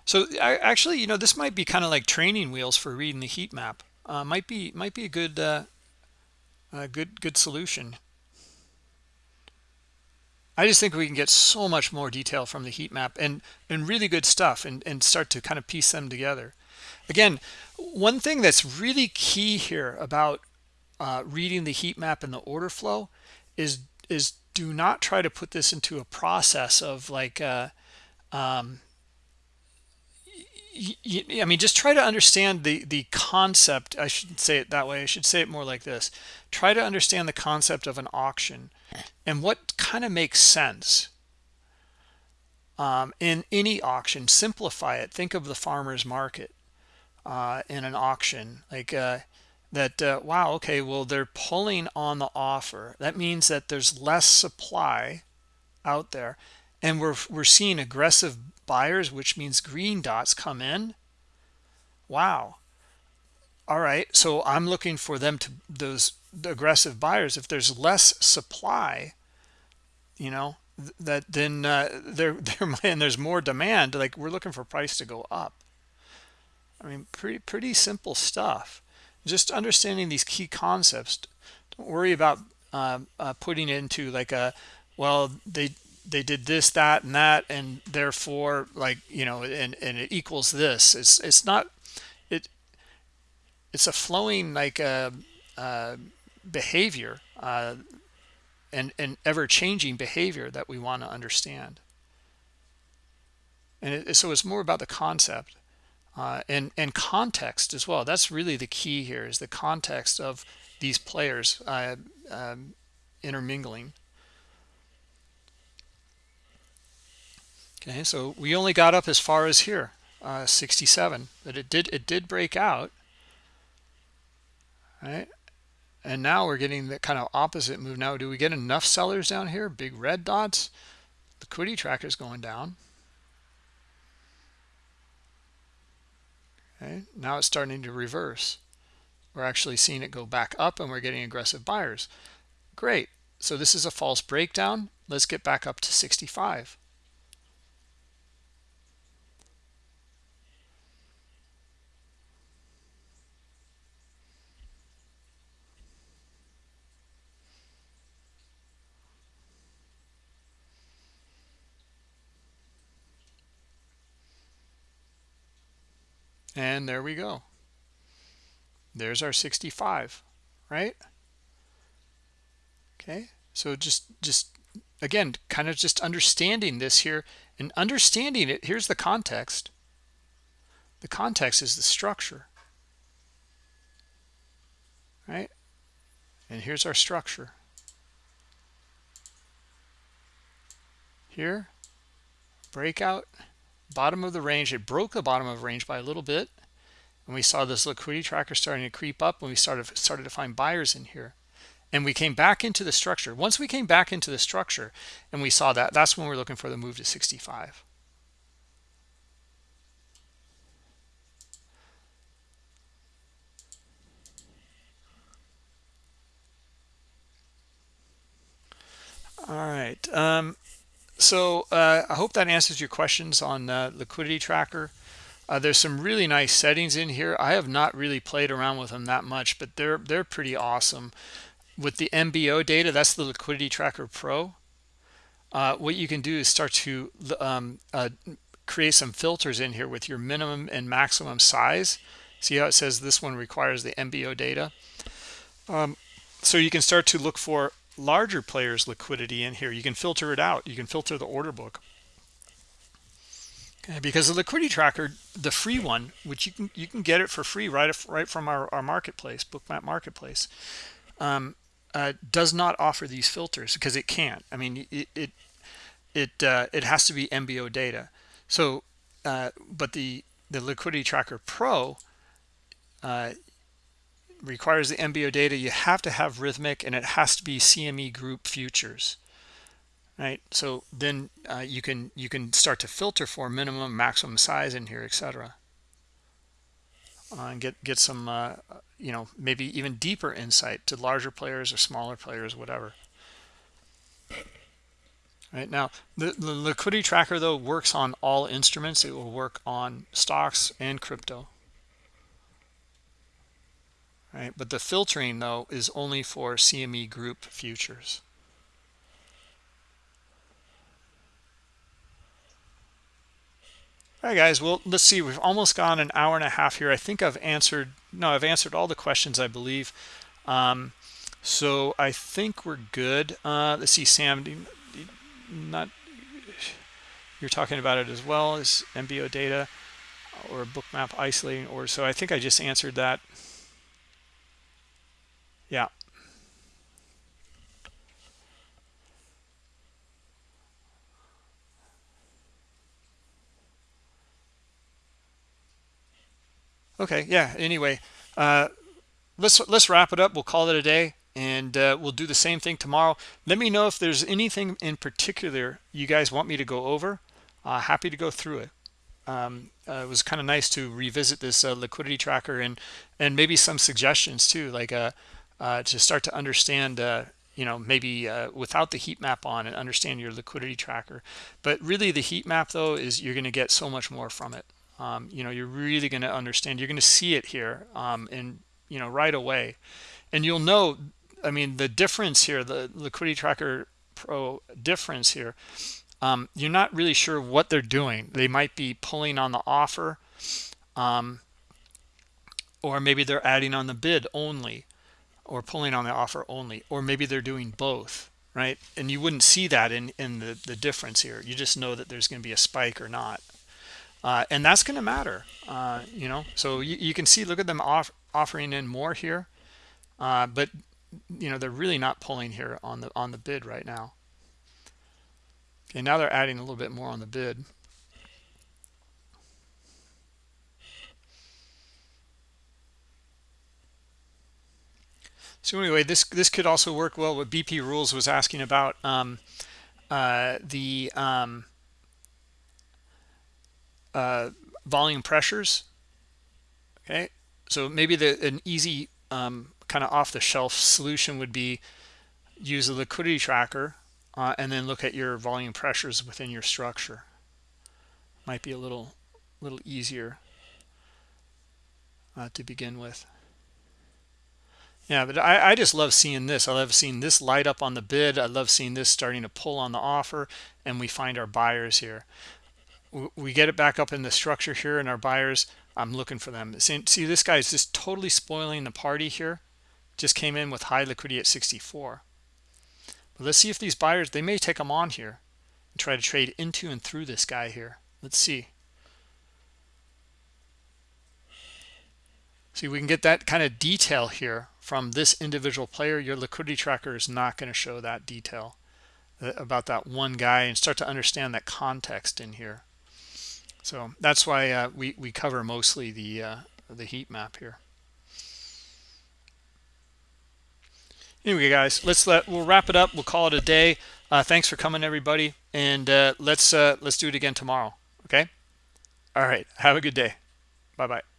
so I, actually you know this might be kind of like training wheels for reading the heat map uh, might be might be a good uh, a good good solution. I just think we can get so much more detail from the heat map and and really good stuff and, and start to kind of piece them together. Again one thing that's really key here about uh, reading the heat map and the order flow is is do not try to put this into a process of like uh, um, I mean, just try to understand the the concept. I shouldn't say it that way. I should say it more like this. Try to understand the concept of an auction and what kind of makes sense um, in any auction. Simplify it. Think of the farmer's market uh, in an auction. Like uh, that, uh, wow, okay, well, they're pulling on the offer. That means that there's less supply out there. And we're, we're seeing aggressive buyers, which means green dots come in. Wow. All right. So I'm looking for them to those aggressive buyers. If there's less supply, you know, that then uh, there there and there's more demand. Like we're looking for price to go up. I mean, pretty pretty simple stuff. Just understanding these key concepts. Don't worry about uh, uh, putting into like a well they they did this that and that and therefore like you know and and it equals this. It's it's not it it's a flowing like a, uh, uh, behavior uh, and and ever-changing behavior that we want to understand. And it, so it's more about the concept uh, and and context as well. That's really the key here is the context of these players uh, um, intermingling okay so we only got up as far as here uh, 67 but it did it did break out. Right and now we're getting the kind of opposite move. Now do we get enough sellers down here? Big red dots? Liquidity tracker is going down. Okay now it's starting to reverse. We're actually seeing it go back up and we're getting aggressive buyers. Great so this is a false breakdown. Let's get back up to 65 and there we go. There's our 65 right? Okay so just just again kind of just understanding this here and understanding it. Here's the context. The context is the structure. Right? And here's our structure. Here breakout bottom of the range it broke the bottom of the range by a little bit. And we saw this liquidity tracker starting to creep up when we started started to find buyers in here. And we came back into the structure. Once we came back into the structure and we saw that that's when we're looking for the move to 65 all right um, so uh, I hope that answers your questions on uh, liquidity tracker. Uh, there's some really nice settings in here. I have not really played around with them that much, but they're they're pretty awesome. With the MBO data, that's the Liquidity Tracker Pro. Uh, what you can do is start to um, uh, create some filters in here with your minimum and maximum size. See how it says this one requires the MBO data. Um, so you can start to look for larger players liquidity in here. You can filter it out. You can filter the order book. Okay, because the liquidity tracker the free one which you can you can get it for free right right from our, our marketplace bookmap marketplace um, uh, does not offer these filters because it can't. I mean it it it, uh, it has to be mbo data. So uh, but the the liquidity tracker pro uh, requires the MBO data, you have to have Rithmic and it has to be CME group futures. Right. So then uh, you can you can start to filter for minimum, maximum size in here, etc. Uh, and get get some uh, you know maybe even deeper insight to larger players or smaller players, whatever. right now the, the liquidity tracker though works on all instruments it will work on stocks and crypto right? But the filtering though is only for cme group futures. All right guys well let's see. We've almost gone an hour and a half here. I think i've answered no i've answered all the questions i believe. Um, so i think we're good. Uh, let's see sam not you're talking about it as well as mbo data or bookmap isolating or so i think i just answered that yeah. Okay yeah anyway uh let's let's wrap it up. We'll call it a day and uh, we'll do the same thing tomorrow. Let me know if there's anything in particular you guys want me to go over. Uh, happy to go through it. Um, uh, it was kind of nice to revisit this uh, liquidity tracker and and maybe some suggestions too like uh, uh, to start to understand you know maybe without the heat map on and understand your liquidity tracker. But really the heat map though is you're going to get so much more from it. Um, you know you're really going to understand you're going to see it here um, and you know right away. And you'll know i mean the difference here the liquidity tracker pro difference here um, you're not really sure what they're doing. They might be pulling on the offer um, or maybe they're adding on the bid only or pulling on the offer only or maybe they're doing both right? And you wouldn't see that in in the the difference here. You just know that there's going to be a spike or not. Uh, and that's going to matter uh, you know? So you, you, can see look at them off, offering in more here uh, but you know they're really not pulling here on the on the bid right now. Okay now they're adding a little bit more on the bid so anyway this this could also work well. What bp rules was asking about um, uh, the um, uh, volume pressures. Okay. So maybe the an easy um, kind of off-the-shelf solution would be use a liquidity tracker uh, and then look at your volume pressures within your structure. Might be a little little easier uh, to begin with yeah but I, I just love seeing this. I love seeing this light up on the bid. I love seeing this starting to pull on the offer and we find our buyers here. We get it back up in the structure here and our buyers i'm looking for them. See, see this guy is just totally spoiling the party here. Just came in with high liquidity at 64 but let's see if these buyers they may take them on here and try to trade into and through this guy here. Let's see. See we can get that kind of detail here from this individual player your liquidity tracker is not going to show that detail uh, about that one guy and start to understand that context in here so that's why uh, we, we cover mostly the, uh, the heat map here. Anyway, guys, let's let we'll wrap it up. We'll call it a day. Uh, thanks for coming, everybody, and uh, let's uh, let's do it again tomorrow. Okay. All right. Have a good day. Bye bye.